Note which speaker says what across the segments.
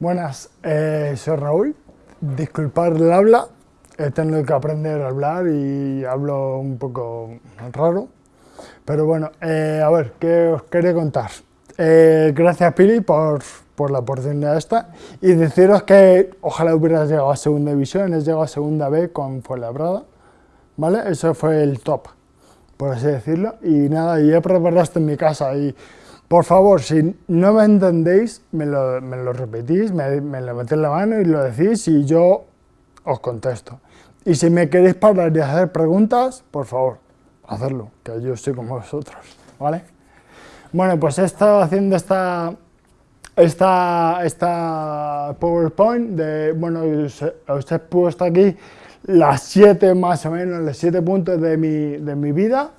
Speaker 1: Buenas, eh, soy Raúl. Disculpad el habla, he tenido que aprender a hablar y hablo un poco raro. Pero bueno, eh, a ver, ¿qué os quería contar? Eh, gracias Pili por, por, la oportunidad esta y deciros que ojalá hubieras llegado a segunda división, has llegado a segunda B con Fuenlabrada, ¿vale? Eso fue el top, por así decirlo. Y nada, y he preparado esto en mi casa y por favor, si no me entendéis, me lo, me lo repetís, me, me levantéis la mano y lo decís y yo os contesto. Y si me queréis parar y hacer preguntas, por favor, hacerlo, que yo estoy como vosotros, ¿vale? Bueno, pues he estado haciendo esta, esta, esta PowerPoint de, bueno, os, os he puesto aquí las siete más o menos, los siete puntos de mi, de mi vida,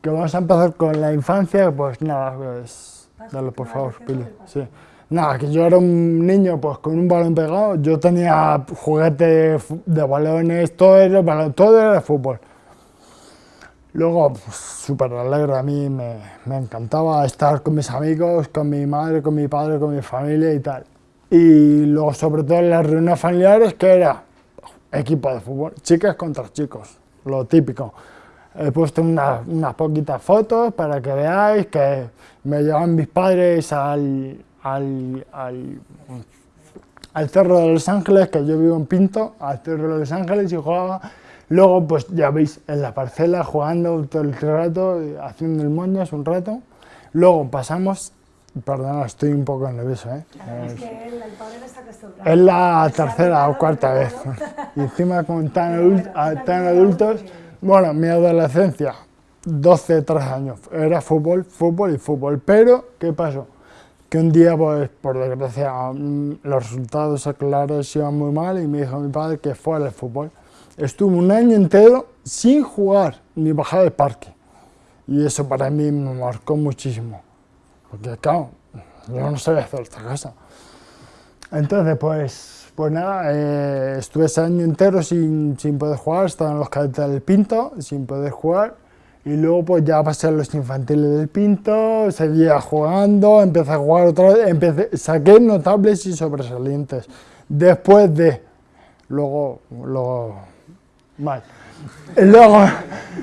Speaker 1: que vamos a empezar con la infancia, pues nada, pues, dale por favor, Pili, sí. Nada, que yo era un niño pues con un balón pegado, yo tenía juguetes de balones, todo era, todo era fútbol. Luego, pues, súper alegre, a mí me, me, encantaba estar con mis amigos, con mi madre, con mi padre, con mi familia y tal. Y luego, sobre todo en las reuniones familiares, que era equipo de fútbol, chicas contra chicos, lo típico. He puesto unas, unas poquitas fotos para que veáis que me llevan mis padres al, al, al, al, Cerro de Los Ángeles, que yo vivo en Pinto, al Cerro de Los Ángeles y jugaba. Luego, pues ya veis, en la parcela jugando todo el rato, haciendo el moñas un rato. Luego pasamos, perdón, estoy un poco nervioso, ¿eh?
Speaker 2: Claro, es, es que el, el padre está acostumbrado.
Speaker 1: Es la tercera o cuarta vez. y encima con tan, adult, tan adultos. Bueno, mi adolescencia, 12, 13 años, era fútbol, fútbol y fútbol. Pero, ¿qué pasó? Que un día, pues, por desgracia, los resultados escolares iban muy mal y me dijo mi padre que fuera el fútbol. Estuve un año entero sin jugar ni bajar del parque. Y eso para mí me marcó muchísimo. Porque, claro, yo no sabía hacer esta cosa. Entonces, pues, pues nada, eh, estuve ese año entero sin, sin poder jugar, estaba en los cadetes del Pinto, sin poder jugar, y luego pues ya pasé a los infantiles del Pinto, seguía jugando, empecé a jugar otra vez, empecé, saqué notables y sobresalientes. Después de, luego, luego, mal. Y luego,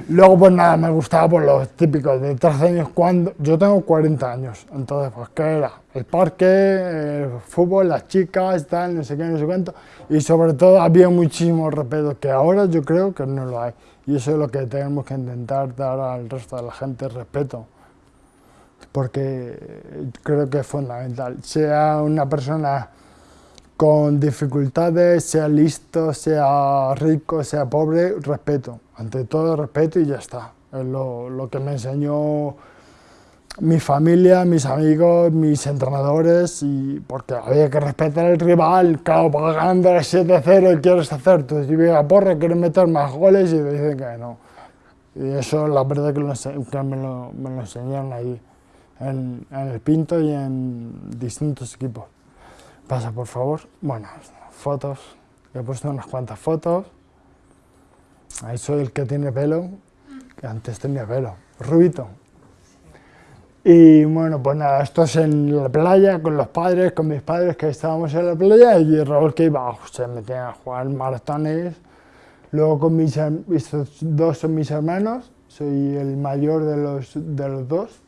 Speaker 1: luego pues nada, me gustaba por los típicos de 13 años cuando, yo tengo 40 años, entonces pues ¿qué era? El parque, el fútbol, las chicas, tal, no sé qué, no sé cuánto, y sobre todo había muchísimo respeto, que ahora yo creo que no lo hay, y eso es lo que tenemos que intentar dar al resto de la gente, respeto, porque creo que es fundamental, sea una persona con dificultades, sea listo, sea rico, sea pobre, respeto. Ante todo respeto y ya está. Es lo, que me enseñó mi familia, mis amigos, mis entrenadores, y porque había que respetar al rival, claro, para ganando el 7-0 y quieres hacer tu típica porra, quieres meter más goles y te dicen que no. Y eso la verdad que, me, lo, me, enseñaron ahí, en, en el Pinto y en distintos equipos. Pasa, por favor. Bueno, fotos. He puesto unas cuantas fotos. Ahí soy el que tiene pelo, que antes tenía pelo. Rubito. Y bueno, pues nada, esto es en la playa, con los padres, con mis padres que estábamos en la playa y Raúl que iba, se metía a jugar maratones. Luego con mis, estos dos son mis hermanos, soy el mayor de los, de los dos.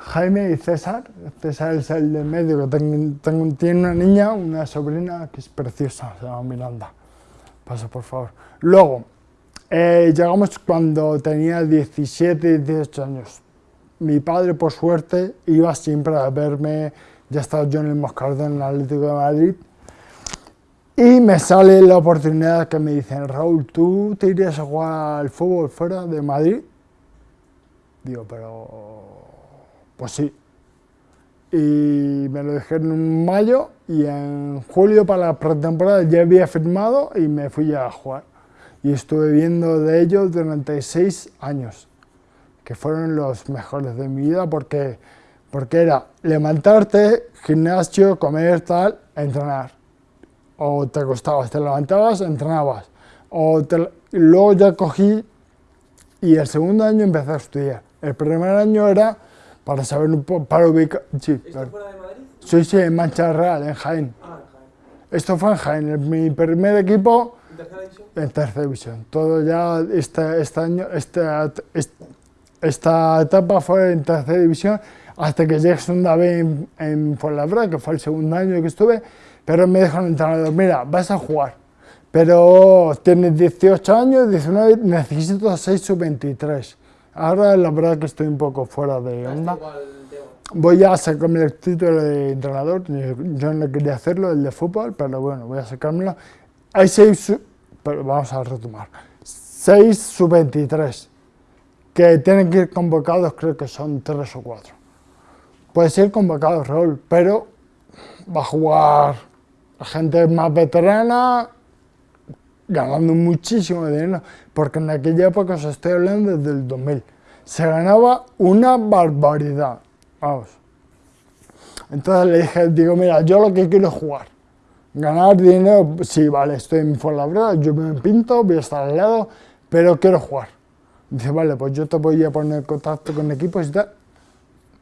Speaker 1: Jaime y César. César es el del medio, tengo, tengo, tiene una niña, una sobrina que es preciosa, se llama Miranda. Pasa, por favor. Luego, eh, llegamos cuando tenía 17, 18 años. Mi padre, por suerte, iba siempre a verme, ya estaba yo en el Moscardón, en el Atlético de Madrid, y me sale la oportunidad que me dicen, Raúl, ¿tú te irías a jugar al fútbol fuera de Madrid? Digo, pero pues sí. Y me lo dijeron en mayo y en julio para la pretemporada ya había firmado y me fui a jugar. Y estuve viendo de ellos durante seis años, que fueron los mejores de mi vida porque, porque era levantarte, gimnasio, comer, tal, entrenar. O te acostabas, te levantabas, entrenabas. O te, luego ya cogí y el segundo año empecé a estudiar. El primer año era para saber un poco, para ubicar... Sí,
Speaker 3: ¿Esto fuera de Madrid?
Speaker 1: Sí, sí, en Mancha Real, en Jaén.
Speaker 3: Ah, en Jaén.
Speaker 1: Esto fue en Jaén, mi primer equipo
Speaker 3: ¿En tercera división?
Speaker 1: en tercera división. Todo ya, este, este año, esta, est- esta etapa fue en tercera división hasta que llegué a segunda vez en, en Fuenlabrada, que fue el segundo año que estuve, pero me dijo el entrenador, mira, vas a jugar, pero tienes 18 años, 19, necesito 6 sub-23. Ahora la verdad que estoy un poco fuera de onda. Voy a sacarme el título de entrenador, yo no quería hacerlo, el de fútbol, pero bueno, voy a sacármelo. Hay seis, pero vamos a retomar, seis sub-23, que tienen que ir convocados, creo que son tres o cuatro. Puede ser convocado Raúl, pero va a jugar gente más veterana, ganando muchísimo dinero, porque en aquella época, os estoy hablando desde el 2000, se ganaba una barbaridad, vamos. Entonces le dije, digo, mira, yo lo que quiero es jugar. Ganar dinero, sí, vale, estoy en Fuenlabrada, yo me pinto, voy a estar al lado, pero quiero jugar. Dice, vale, pues yo te voy a poner en contacto con equipos y tal.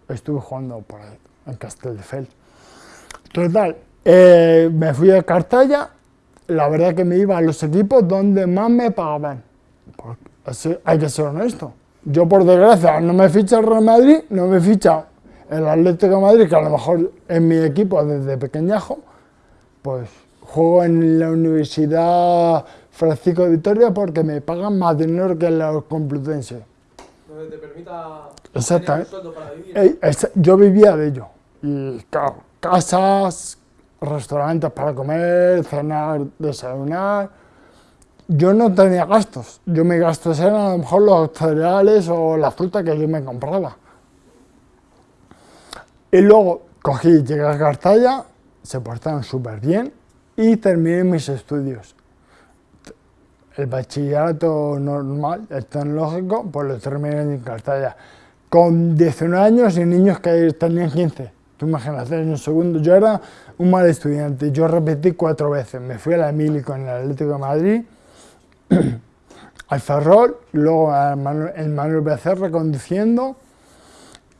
Speaker 1: Estuve jugando por ahí, en Castelldefels. Total, eh, me fui a Cartaya, la verdad que me iba a los equipos donde más me pagaban. Así hay que ser honesto. Yo, por desgracia, no me ficha el Real Madrid, no me ficha el Atlético de Madrid, que a lo mejor es mi equipo desde pequeñajo, pues juego en la Universidad Francisco de Vitoria porque me pagan más dinero que en la Complutense.
Speaker 3: Donde te permita
Speaker 1: Exactamente.
Speaker 3: tener un sueldo para vivir.
Speaker 1: Yo vivía de ello. Y claro, casas, restaurantes para comer, cenar, desayunar. Yo no tenía gastos. Yo mis gastos eran a lo mejor los cereales o la fruta que yo me compraba. Y luego cogí, llegué a Cartaya, se portaron súper bien y terminé mis estudios. El bachillerato normal, el tecnológico, pues lo terminé en Cartaya. Con 19 años y niños que tenían 15. Tú imagínate, en un segundo. Yo era un mal estudiante. Yo repetí cuatro veces. Me fui a la Mili con el Atlético de Madrid, al Ferrol, luego al Manuel, el Manuel Becerra conduciendo.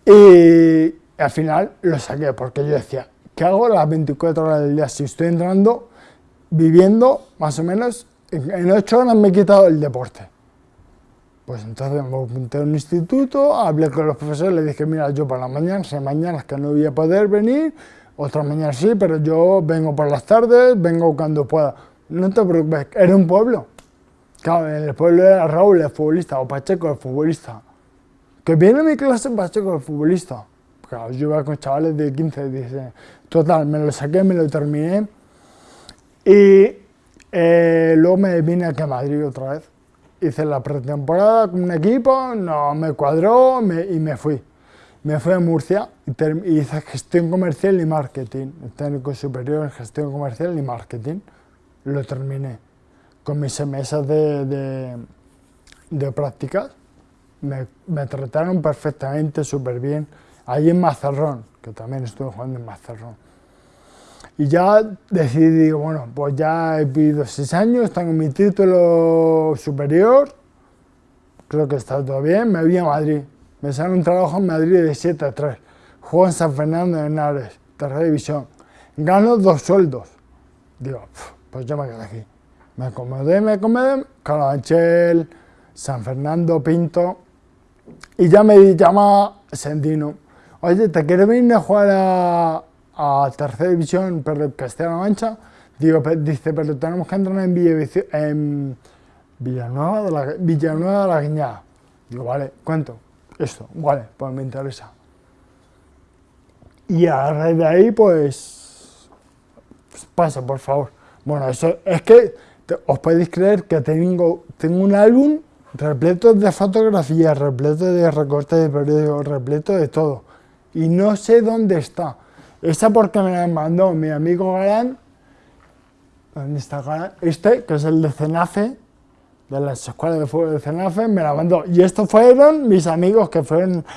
Speaker 1: Y al final lo saqué porque yo decía, ¿qué hago las 24 horas del día? Si estoy entrando, viviendo, más o menos, en en ocho horas me he quitado el deporte. Pues entonces me apunté a un instituto, hablé con los profesores, les dije, mira, yo por las mañanas, hay mañanas que no voy a poder venir, otras mañanas sí, pero yo vengo por las tardes, vengo cuando pueda. No te preocupes, era un pueblo. Claro, en el pueblo era Raúl, el futbolista, o Pacheco, el futbolista. Que viene a mi clase Pacheco, el futbolista. Claro, yo iba con chavales de 15, 16. Total, me lo saqué, me lo terminé. Y eh, luego me vine aquí a Madrid otra vez. Hice la pretemporada con un equipo, no me cuadró me- y me fui. Me fui a Murcia y, hice gestión comercial y marketing, técnico superior en gestión comercial y marketing. Lo terminé con mis meses de, de, de prácticas. Me, me trataron perfectamente, súper bien. Ahí en Mazarrón, que también estuve jugando en Mazarrón. Y ya decidí, digo, bueno, pues ya he vivido seis años, tengo mi título superior, creo que está todo bien, me voy a Madrid. Me sale un trabajo en Madrid de 7 a 3. Juego en San Fernando de Henares, tercera división. Gano dos sueldos. Digo, "Pf, pues yo me quedo aquí. Me acomodé, me acomodé, Carabanchel, San Fernando, Pinto. Y ya me llama Sendino. Oye, ¿te quieres venir a jugar a, a tercera división, pero Castilla-La Mancha? Digo, dice, pero tenemos que entrar en, Villavici- en Villanueva de la, Villanueva la Guiñada. Digo, vale, ¿cuánto? Esto, vale, pues me interesa. Y a raíz de ahí, pues, pues pasa, por favor. Bueno, eso es que os podéis creer que tengo, tengo un álbum repleto de fotografías, repleto de recortes de periódicos, repleto de todo. Y no sé dónde está. Esa porque me la mandó mi amigo Galán. ¿Dónde está Galán? Este, que es el de Cenafe, de las escuelas de fútbol de Cenafe, me la mandó. Y estos fueron mis amigos que fueron...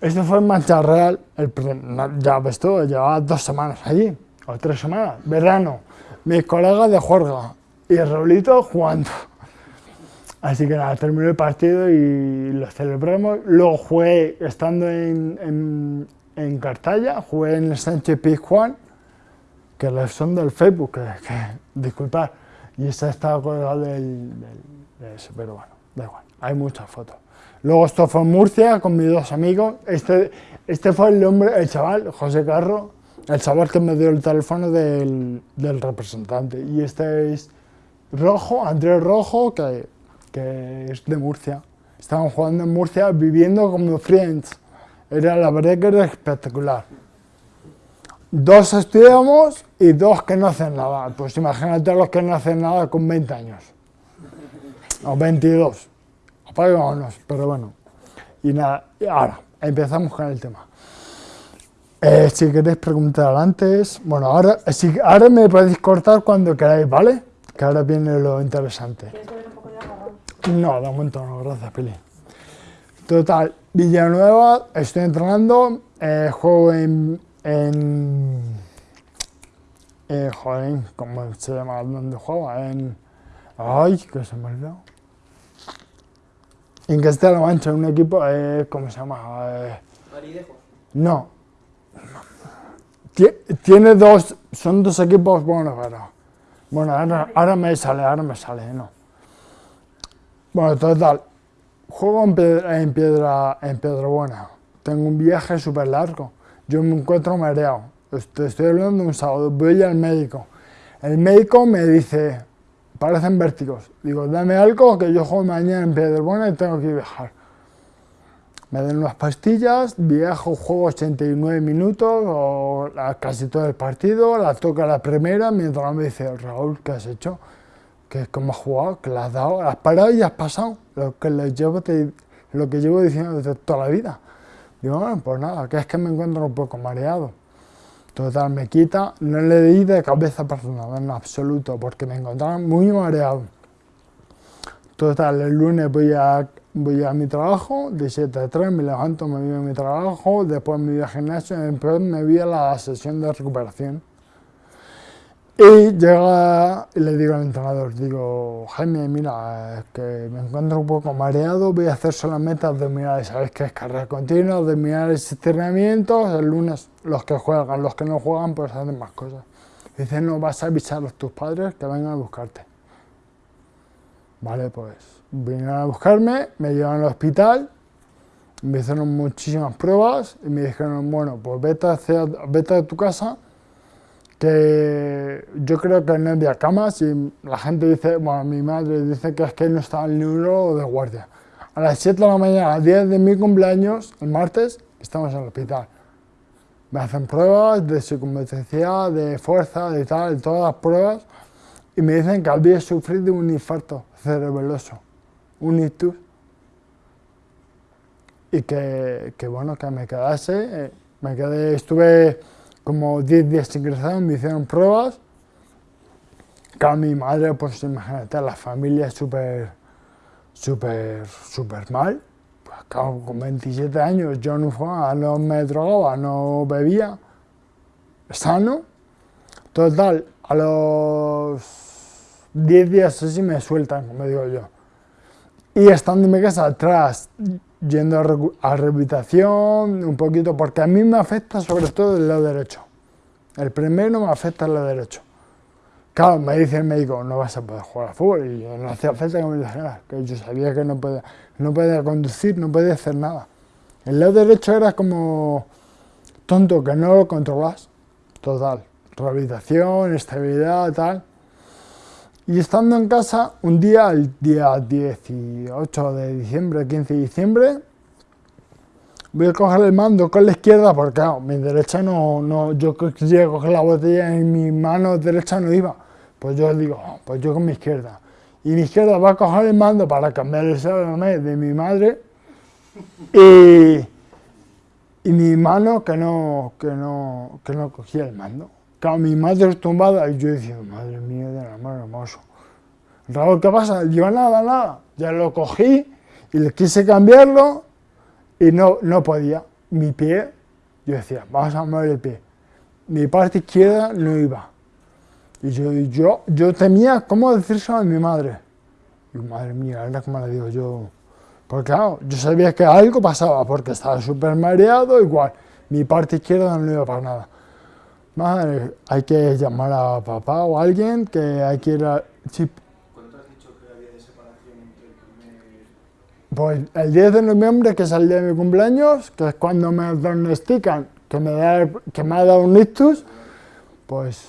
Speaker 1: Esto fue en Mancha Real, ya ves tú, llevaba dos semanas allí, o tres semanas, verano, mis colegas de juerga y el Raulito jugando. Así que nada, terminó el partido y lo celebramos. Luego jugué, estando en, en Cartaya, jugué en el Sánchez Pizjuán, que son del Facebook, que, disculpad, y esta está colgada del, de ese, pero bueno, da igual, hay muchas fotos. Luego esto fue en Murcia con mis dos amigos, este, este fue el hombre, el chaval, José Carro, el chaval que me dio el teléfono del, del representante, y este es Rojo, Andrés Rojo, que, que es de Murcia. Estaban jugando en Murcia, viviendo como friends. Era la verdad que era espectacular. Dos estudiamos y dos que no hacen nada. Pues imagínate los que no hacen nada con 20 años. O 22. Apagámonos, pero bueno. Y nada, ahora, empezamos con el tema. Eh, si queréis preguntar antes, bueno, ahora, si, ahora me podéis cortar cuando queráis, ¿vale? Que ahora viene lo interesante. No, de momento no, gracias, Pili. Total, Villanueva, estoy entrenando, eh, juego en, en eh, joder, ¿cómo se llama? ¿Dónde juega? En, ay, que se me olvidó. En Castilla-La Mancha, un equipo, eh, ¿cómo se llama? Eh, no. Tiene dos, son dos equipos buenos, pero... Bueno, ahora, ahora me sale, ahora me sale, no. Bueno, total, juego en piedra, en piedra, en buena. Tengo un viaje súper largo. Yo me encuentro mareado. Estoy, estoy hablando un sábado. Voy al médico. El médico me dice, parecen vértigos. Digo, dame algo que yo juego mañana en piedra buena y tengo que viajar. Me dan unas pastillas, viajo, juego 89 minutos o casi todo el partido, la toca la primera mientras me dice, Raúl, ¿qué has hecho? Que como has jugado, que le has dado, has parado y has pasado, lo que, llevo lo que llevo diciendo desde toda la vida. Digo, bueno, pues nada, que es que me encuentro un poco mareado. Total, me quita, no le di de cabeza nada, en absoluto, porque me encontraba muy mareado. Total, el lunes voy a, a mi trabajo, de 7 a 3, me levanto, me voy a mi trabajo, después me voy al gimnasio y después me voy a la sesión de recuperación. Y llega y le digo al entrenador, digo, Jaime, mira, que me encuentro un poco mareado, voy a hacer solamente abdominales, ¿sabes qué es carrera continua, abdominales, estiramientos, el lunes los que juegan, los que no juegan pues hacen más cosas. dice, no, vas a avisar a tus padres que vengan a buscarte. Vale, pues vinieron a buscarme, me llevan al hospital, me hicieron muchísimas pruebas y me dijeron, bueno, pues vete, hacia, vete a tu casa que yo creo que no había camas y la gente dice, bueno, mi madre dice que es que no estaba el neuro de guardia. A las 7 de la mañana, a 10 de mi cumpleaños, el martes, estamos en el hospital. Me hacen pruebas de circunstancia, de fuerza, de tal, todas las pruebas, y me dicen que había sufrido un infarto cerebeloso, un ictus, y que, que bueno, que me quedase, eh, me quedé, estuve como 10 días ingresados, me hicieron pruebas. Claro, mi madre, pues imagínate, la familia súper, súper, súper mal. Pues claro, con 27 años yo no fumaba, no me drogaba, no bebía, sano. Total, a los 10 días así me sueltan, como digo yo. Y estando en mi casa atrás, yendo a, rehabilitación un poquito, porque a mí me afecta sobre todo el lado derecho. El primero me afecta el lado derecho. Claro, me dice el médico, no vas a poder jugar al fútbol, y no hacía falta que me dijera, que yo sabía que no podía, no podía conducir, no podía hacer nada. El lado derecho era como tonto, que no lo controlas, total. Rehabilitación, estabilidad, tal. Y estando en casa, un día, el día 18 de diciembre, 15 de diciembre, voy a coger el mando con la izquierda porque claro, mi derecha no, no, yo quería coger la botella en mi mano derecha no iba. Pues yo digo, oh, pues yo con mi izquierda. Y mi izquierda va a coger el mando para cambiar el salame de mi madre y, y mi mano que no, que no, que no cogía el mando. Claro, mi madre tumbada y yo decía, madre mía de la mano hermoso. Raúl, ¿qué pasa? Yo nada, nada. Ya lo cogí y le quise cambiarlo y no, no podía. Mi pie, yo decía, vamos a mover el pie. Mi parte izquierda no iba. Y yo, yo, yo temía cómo decírselo a mi madre. Y madre mía, era como le digo yo. Porque claro, yo sabía que algo pasaba, porque estaba súper mareado, igual. mi parte izquierda no iba para nada. Madre, hay que llamar a papá o a alguien que hay que ir a... Sí,
Speaker 3: ¿Cuánto has dicho que había de separación entre el primer...
Speaker 1: Pues el 10 de noviembre, que es el día de mi cumpleaños, que es cuando me diagnostican que me, da, que me ha dado un ictus, pues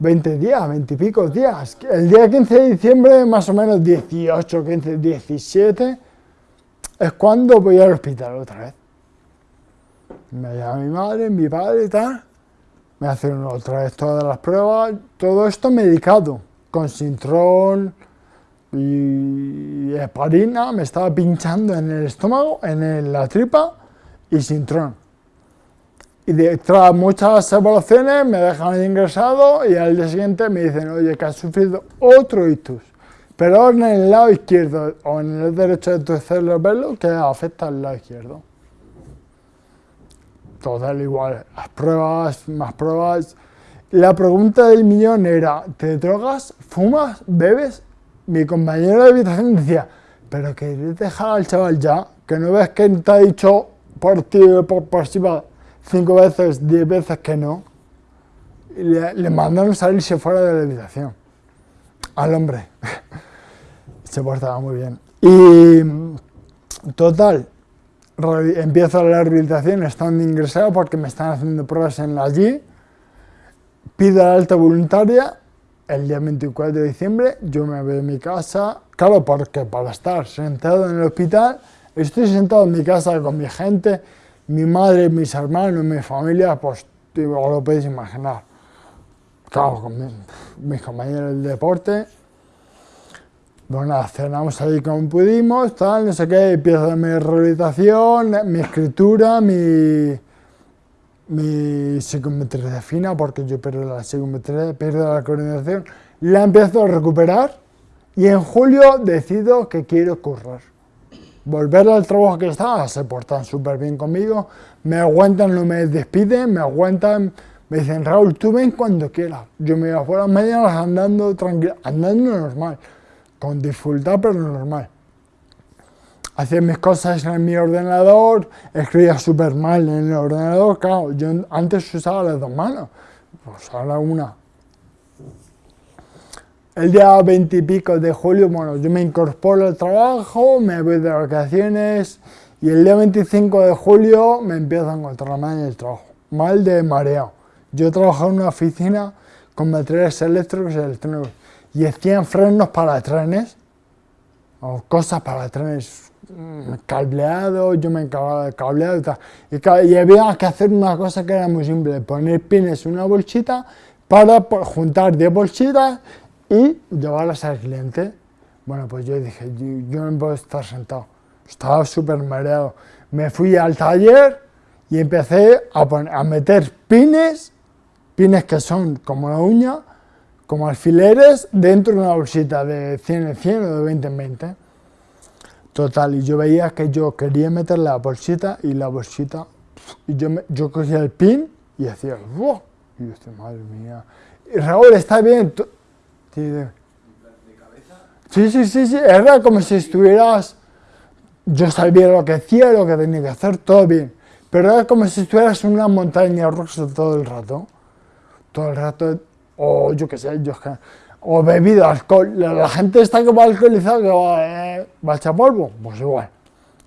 Speaker 1: 20 días, 20 y pico días. El día 15 de diciembre, más o menos 18, 15, 17, es cuando voy al hospital otra vez. Me llama mi madre, mi padre y tal, me hacen otra vez todas las pruebas, todo esto medicado, con sintrón y heparina, me estaba pinchando en el estómago, en la tripa y sintrón. Y de, tras muchas evaluaciones me dejan ingresado y al día siguiente me dicen, oye, que has sufrido otro ictus, pero en el lado izquierdo o en el derecho de tu cerebelo que afecta al lado izquierdo. Total igual, las pruebas, más pruebas. La pregunta del millón era, ¿te drogas, fumas, bebes? Mi compañero de habitación decía, pero que dejar al chaval ya, que no ves que te ha dicho por ti por pasiva cinco veces, diez veces que no. Le, le mandaron salirse fuera de la habitación. Al hombre. Se portaba muy bien. Y total, empiezo la rehabilitación estando ingresado porque me están haciendo pruebas en la allí. Pido la alta voluntaria el día 24 de diciembre. Yo me voy a mi casa. Claro, porque para estar sentado en el hospital, estoy sentado en mi casa con mi gente, mi madre, mis hermanos, mi familia, pues lo podéis imaginar. Claro, con mi- mis compañeros del deporte. Bueno, cenamos ahí como pudimos, tal, no sé qué, empiezo mi rehabilitación, mi escritura, mi, mi psicometría fina, porque yo pierdo la psicometría, pierdo la coordinación, la empiezo a recuperar y en julio decido que quiero correr. Volver al trabajo que estaba, se portan súper bien conmigo, me aguantan, no me despiden, me aguantan, me dicen, Raúl, tú ven cuando quieras. Yo me iba por las mañanas andando tranquilo, andando normal, con dificultad pero normal. Hacía mis cosas en mi ordenador, escribía súper mal en el ordenador, claro, yo antes usaba las dos manos, pues ahora una. El día 20 y pico de julio, bueno, yo me incorporo al trabajo, me voy de vacaciones y el día 25 de julio me empiezo a encontrar mal en el trabajo, mal de mareo. Yo trabajaba en una oficina con materiales eléctricos y electrónicos y hacían frenos para trenes o cosas para trenes, mm, cableado, yo me encargaba de cableado y tal. Y, y había que hacer una cosa que era muy simple, poner pines en una bolsita para po- juntar 10 bolsitas y llevarlas al cliente. Bueno, pues yo dije, yo, yo no puedo estar sentado. Estaba súper mareado. Me fui al taller y empecé a, a meter pines, pines que son como la uña, como alfileres, dentro de una bolsita de 100 en 100 o de 20 en 20. Total, y yo veía que yo quería meter la bolsita y la bolsita, y yo, me- yo cogía el pin y hacía, ¡wow! Y yo decía, madre mía. Y Raúl, está bien. tú-". Sí, de- sí, sí, sí, sí, era como si estuvieras, yo sabía lo que hacía, lo que tenía que hacer, todo bien. Pero era como si estuvieras en una montaña rusa todo el rato. Todo el rato, o yo qué sé, o alcohol. La, gente está va alcoholizada, que va, a echar polvo, pues igual.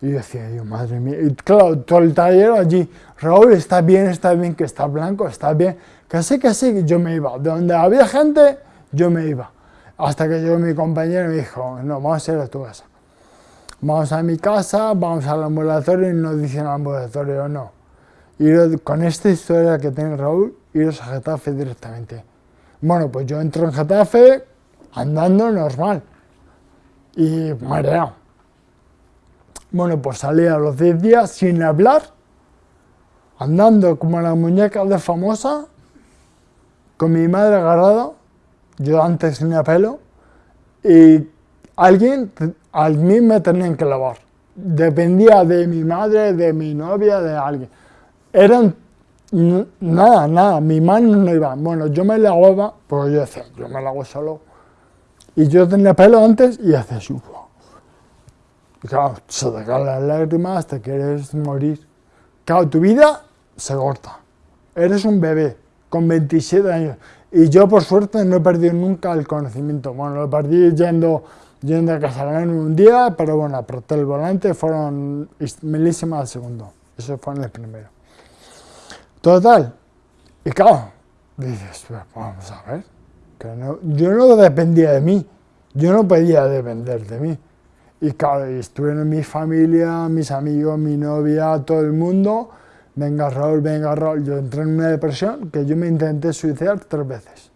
Speaker 1: Y yo decía, yo, madre mía, y claro, todo el taller allí, Raúl, está bien, está bien, que está blanco, está bien, sí, que yo me iba. De donde había gente, yo me iba. Hasta que llegó mi compañero y me dijo, no, vamos a ir a tu casa. Vamos a mi casa, vamos al ambulatorio y nos dicen al ambulatorio, no. Ir con esta historia que tiene Raúl, iros a Getafe directamente. Bueno, pues yo entro en Getafe andando normal y mareado. Bueno, pues salí a los 10 días sin hablar, andando como la muñeca de famosa, con mi madre agarrado, yo antes tenía pelo, y alguien, a mí me tenían que lavar. Dependía de mi madre, de mi novia, de alguien. Eran nada, nada, mi mano no iba. Bueno, yo me lavaba, porque yo decía, yo me lavo solo. Y yo tenía pelo antes y hacía. ¡buah! Y claro, se te caen las lágrimas, te quieres morir. Claro, tu vida se corta. Eres un bebé con 27 años. Y yo, por suerte, no he perdido nunca el conocimiento. Bueno, lo perdí yendo, yendo a casa en un día, pero bueno, apreté el volante, fueron milísimas al segundo. Eso fue en el primero. Total. Y claro, dices, vamos a ver. Que no, yo no dependía de mí. Yo no podía depender de mí. Y claro, estuvieron mi familia, mis amigos, mi novia, todo el mundo. Venga Raúl, venga Raúl. Yo entré en una depresión que yo me intenté suicidar tres veces.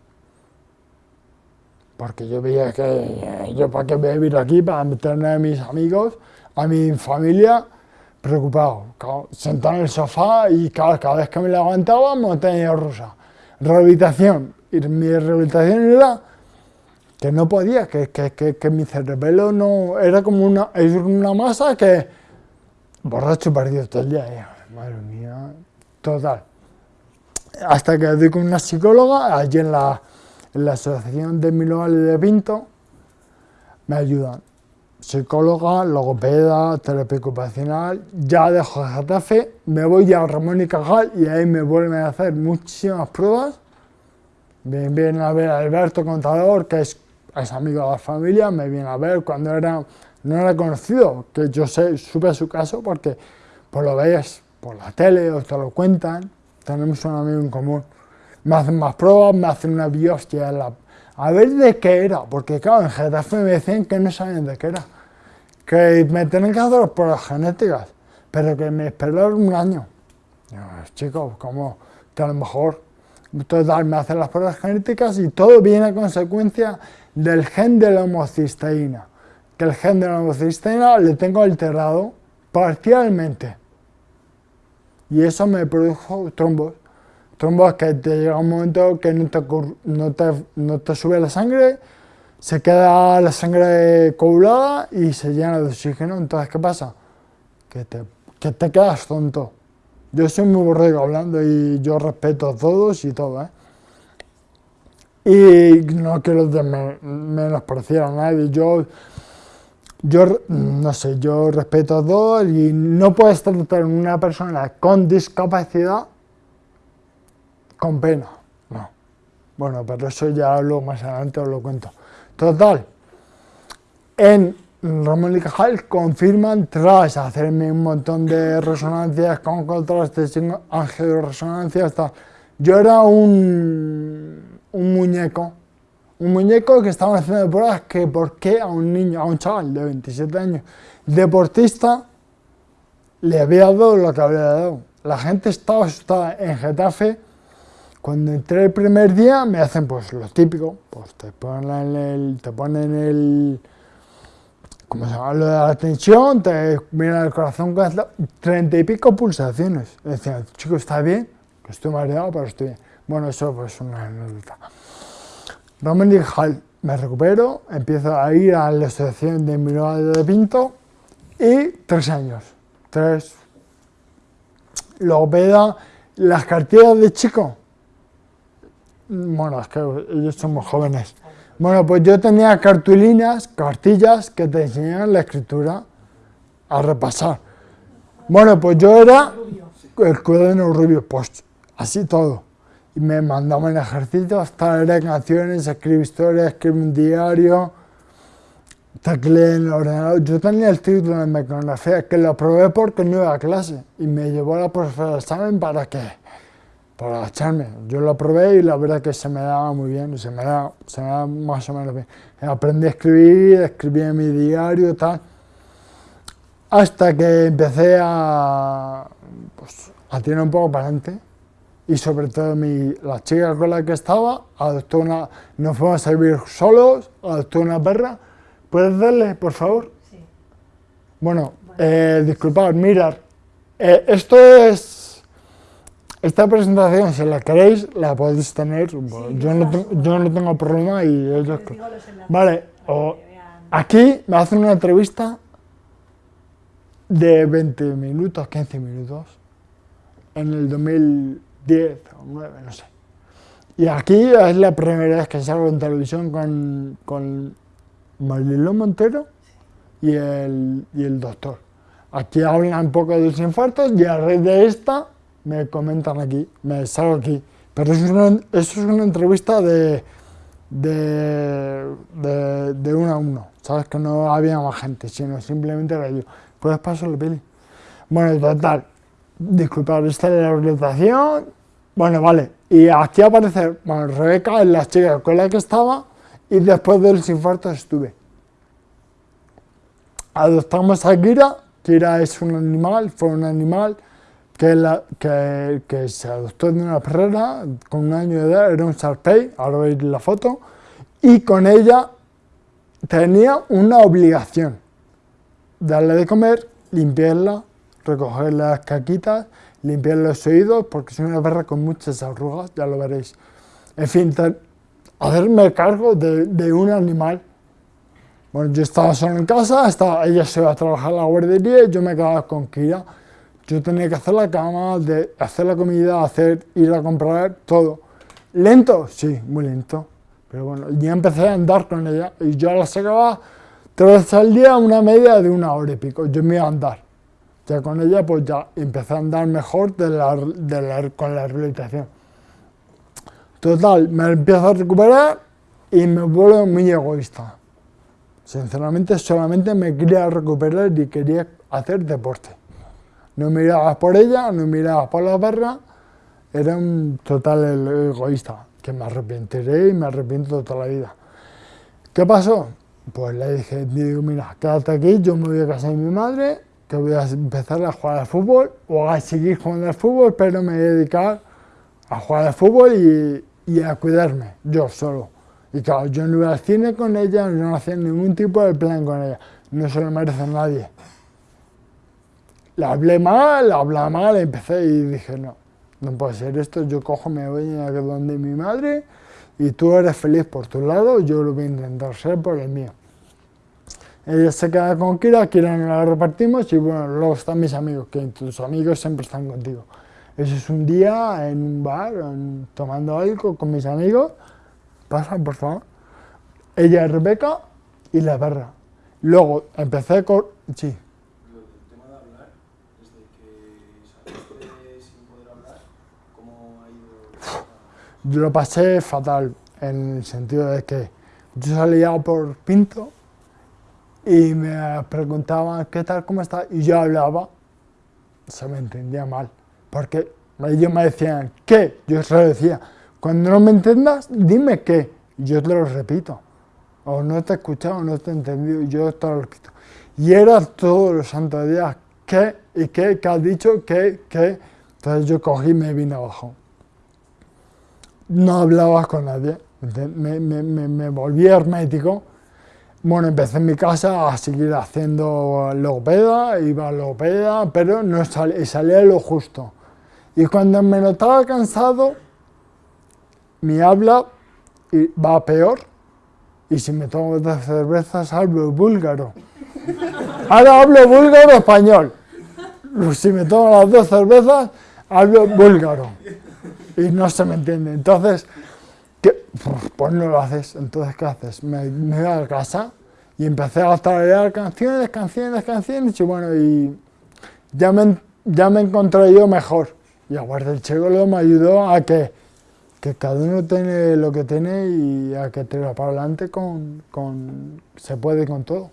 Speaker 1: Porque yo veía que yo para qué voy a vivir aquí, para meterme a mis amigos, a mi familia, preocupado. sentado en el sofá y cada, vez que me levantaba, montaña rusa. Rehabilitación. Y mi rehabilitación era que no podía, que, que, que, mi cerebelo no... Era como una, una masa que... Borracho perdido todo el día. madre mía, total. Hasta que doy con una psicóloga, allí en la, en la Asociación de Miloval de Pinto, me ayudan. Psicóloga, logopeda, terapia ocupacional, ya dejo Getafe, me voy a Ramón y Cajal y ahí me vuelven a hacer muchísimas pruebas. Vienen a ver a Alberto Contador, que es es amigo de la familia, me viene a ver cuando era, no era conocido, que yo sé, supe su caso porque pues lo veis por la tele o te lo cuentan, tenemos un amigo en común. Me hacen más pruebas, me hacen una biopsia, a ver de qué era, porque claro, en Getafe me decían que no sabían de qué era, que me tienen que hacer pruebas genéticas, pero que me esperaron un año. chicos, como que a lo mejor total, me hacen las pruebas genéticas y todo viene a consecuencia del gen de la homocisteína, que el gen de la homocisteína le tengo alterado parcialmente. Y eso me produjo trombos. Trombos que te llega un momento que no te, no te, no te sube la sangre, se queda la sangre coagulada y se llena de oxígeno. Entonces, ¿qué pasa? Que te, que te quedas tonto. Yo soy muy borrego hablando y yo respeto a todos y todo, ¿eh? y no quiero menospreciar a nadie, yo, yo, no sé, yo respeto a todos y no puedes tratar a una persona con discapacidad con pena, no. Bueno, pero eso ya lo más adelante os lo cuento. Total, en Ramón y Cajal confirman, tras hacerme un montón de resonancias con contrastes, angioresonancias, yo era un un muñeco, un muñeco que estaba haciendo pruebas que por qué a un niño, a un chaval de 27 años, deportista, le había dado lo que había dado. La gente estaba asustada en Getafe. Cuando entré el primer día me hacen pues lo típico, pues te ponen el, te ponen el, ¿cómo se llama? Lo de la tensión, te miran el corazón treinta y pico pulsaciones. Decían, chico, ¿está bien? Estoy mareado, pero estoy bien. Bueno, eso pues una anécdota. Dominic Hall, me recupero, empiezo a ir a la asociación de Miroa de Pinto y tres años. Tres. Logopeda, las cartillas de chico. Bueno, es que ellos somos jóvenes. Bueno, pues yo tenía cartulinas, cartillas que te enseñaban la escritura a repasar. Bueno, pues yo era el cuaderno rubio, pues así todo y me mandaba en ejercicio hasta leer canciones, escribir historias, escribir un diario, tecleé en el ordenador. Yo tenía el título de mecanografía que lo probé porque no iba a clase y me llevó a la profesora de examen para que para echarme. Yo lo probé y la verdad que se me daba muy bien, se me daba, se me daba más o menos bien. Aprendí a escribir, escribí en mi diario y tal, hasta que empecé a, pues, a tirar un poco para adelante y sobre todo mi, la chica con la que estaba adoptó una, nos fuimos a vivir solos, adoptó una perra. ¿Puedes darle, por favor? Sí. Bueno, eh, disculpad, mirar, eh, esto es, esta presentación, si la queréis, la podéis tener, yo, no yo, no tengo problema y ellos... Vale, o, aquí me hacen una entrevista de 20 minutos, 15 minutos, en el 2000 10 o 9, no sé. Y aquí es la primera vez que salgo en televisión con, con Marilyn Montero y el, y el doctor. Aquí hablan un poco de los infartos y a raíz de esta me comentan aquí, me salgo aquí. Pero eso es una, eso es una entrevista de, de, de, de uno a uno, ¿sabes? Que no había más gente, sino simplemente era yo. ¿Puedes pasar la peli? Bueno, total, disculpad, esta es la orientación. Bueno, vale, y aquí aparece, bueno, Rebeca es la chica con la que estaba y después de los infartos estuve. Adoptamos a Kira, Kira es un animal, fue un animal que, la, que, que se adoptó de una perrera con un año de edad, era un Sharpei, ahora veis la foto, y con ella tenía una obligación, darle de comer, limpiarla, recoger las caquitas, limpiar los oídos, porque es una perra con muchas arrugas, ya lo veréis. En fin, hacerme cargo de, de, un animal. Bueno, yo estaba solo en casa, estaba, ella se iba a trabajar a la guardería y yo me quedaba con Kira. Yo tenía que hacer la cama, de hacer la comida, hacer, ir a comprar, todo. ¿Lento? Sí, muy lento. Pero bueno, ya empecé a andar con ella y yo la sacaba tres veces al día, una media de una hora y pico. Yo me iba a andar. Ya con ella pues ya empecé a andar mejor con la rehabilitación. Total, me empiezo a recuperar y me vuelvo muy egoísta. Sinceramente, solamente me quería recuperar y quería hacer deporte. No miraba por ella, no miraba por la perra, era un total egoísta, que me arrepentiré y me arrepiento toda la vida. ¿Qué pasó? Pues le dije, digo, mira, quédate aquí, yo me voy a casa de mi madre, que voy a empezar a jugar al fútbol o a seguir jugando al fútbol, pero me voy a dedicar a jugar al fútbol y, y a cuidarme, yo solo. Y claro, yo no iba al cine con ella, no hacía ningún tipo de plan con ella. No se lo merece nadie. La hablé mal, la hablé mal, empecé y dije, no, no puede ser esto, yo cojo, me voy a donde mi madre y tú eres feliz por tu lado, yo lo voy a intentar ser por el mío. Ella se queda con Kira, Kira no la repartimos y bueno, luego están mis amigos, que tus amigos siempre están contigo. Eso es un día en un bar, en, tomando algo con mis amigos. Pasa, por favor. Ella es Rebeca y la perra. Luego empecé con... Sí.
Speaker 3: El tema de hablar, desde que saliste sin poder hablar, ¿cómo ha ido?
Speaker 1: Yo lo pasé fatal, en el sentido de que yo salía por Pinto y me preguntaban qué tal, cómo está, y yo hablaba, se me entendía mal porque ellos me decían, ¿qué? Yo se lo decía, cuando no me entendas, dime qué. Yo te lo repito. O no te he escuchado, o no te he entendido, yo te lo repito. Y era todos los santos días, ¿qué? ¿Y qué? ¿Qué has dicho? ¿Qué? ¿Qué? Entonces yo cogí y me vine abajo. No hablaba con nadie, me, me, me, me volví hermético. Bueno, empecé en mi casa a seguir haciendo logopeda, iba a logopeda, pero no sal, salía lo justo. Y cuando me notaba cansado, mi habla va peor. Y si me tomo dos cervezas, hablo búlgaro. Ahora hablo búlgaro español. Si me tomo las dos cervezas, hablo búlgaro. Y no se me entiende. Entonces, ¿qué? pues no lo haces. Entonces, ¿qué haces? Me, me voy a casa y empecé a tararear canciones, canciones, canciones. Y bueno, y ya me, ya me encontré yo mejor. Y Aguarda el Chegolo me ayudó a que, que, cada uno tiene lo que tiene y a que te para adelante con, con, se puede con todo.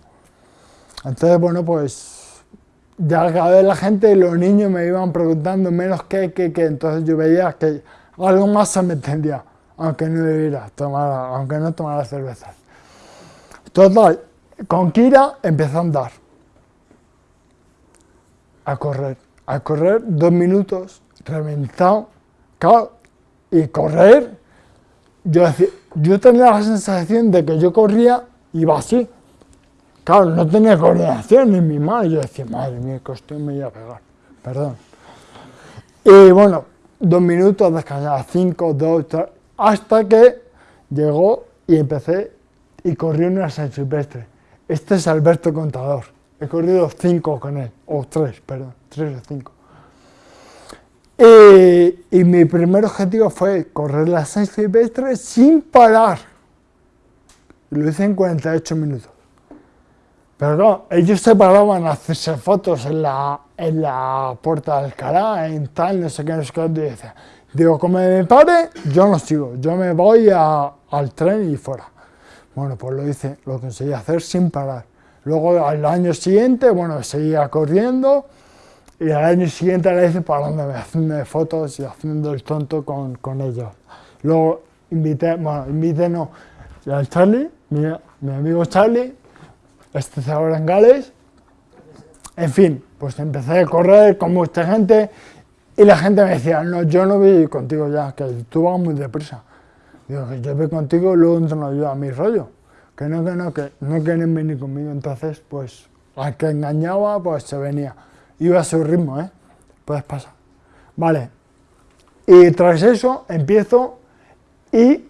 Speaker 1: Entonces, bueno, pues ya cada vez la gente, los niños me iban preguntando menos qué, qué, qué, entonces yo veía que algo más se me entendía, aunque no bebiera, tomara, aunque no tomara cervezas. Total, con Kira empezó a andar, a correr, a correr dos minutos reventado, y correr, yo tenía la sensación de que yo corría y iba así. Claro, no tenía coordinación en mi mano. Yo decía, madre mía, que me iba a pegar. Perdón. Y bueno, dos minutos, descansar, cinco, dos, tres, hasta que llegó y empecé y corrí una San Silvestre. Este es Alberto Contador. He corrido cinco con él, o tres, perdón, tres o cinco. Y, mi primer objetivo fue correr las 6 silvestres sin parar. Lo hice en 48 minutos. Pero no, ellos se paraban a hacerse fotos en la, en la puerta de Alcalá, en tal, no sé qué, no sé qué, dice, digo, como me pare, yo no sigo, yo me voy a- al tren y fuera. Bueno, pues lo hice, lo conseguí hacer sin parar. Luego al año siguiente, bueno, seguía corriendo y al año siguiente le hice parándome, haciendo fotos y haciendo el tonto con, con ellos. Luego invité, bueno, invité no, al Charlie, mi, mi amigo Charlie, está ahora en Gales. En fin, pues empecé a correr con mucha gente y la gente me decía, no, yo no voy contigo ya, que tú vas muy deprisa. Digo, que yo voy contigo y luego entreno yo a mi rollo. Que no, que no, que no quieren venir conmigo. Entonces, pues, al que engañaba, pues se venía. Iba a su ritmo, ¿eh? Puedes pasar. Vale. Y tras eso empiezo y,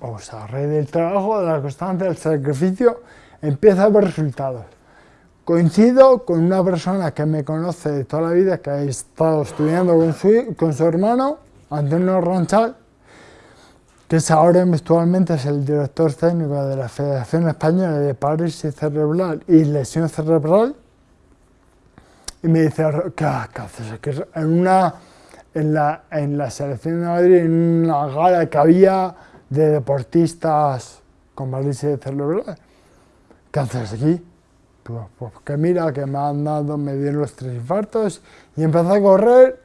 Speaker 1: o sea, del trabajo, de la constancia, del sacrificio, empiezo a ver resultados. Coincido con una persona que me conoce de toda la vida, que ha estado estudiando con su, con su hermano, Antonio Ronchal, que es ahora actualmente es el director técnico de la Federación Española de Parálisis Cerebral y Lesión Cerebral. Y me dice, ¿qué, qué haces aquí? En, una, en, la, en la selección de Madrid, en una gala que había de deportistas con parálisis cerebral, ¿qué haces aquí? Pues, pues que mira, que me han dado, me dieron los tres infartos y empecé a correr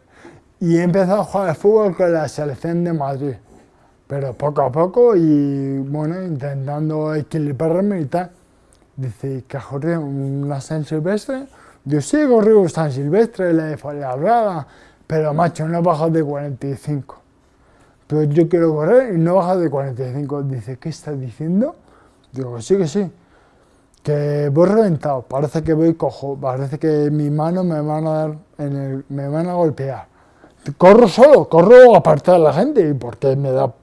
Speaker 1: y empezado a jugar al fútbol con la selección de Madrid. Pero poco a poco y bueno, intentando equilibrarme y tal. Dice, ¿que corrido una San Silvestre? Yo sí corrido San Silvestre, la de Fuenlabrada, pero macho, no bajas de 45. Pero yo quiero correr y no bajas de 45. Dice, ¿qué estás diciendo? Digo, sí, que sí. Que voy reventado, parece que voy cojo, parece que mi mano me van a dar, me van a golpear. Corro solo, corro aparte de la gente, porque me da,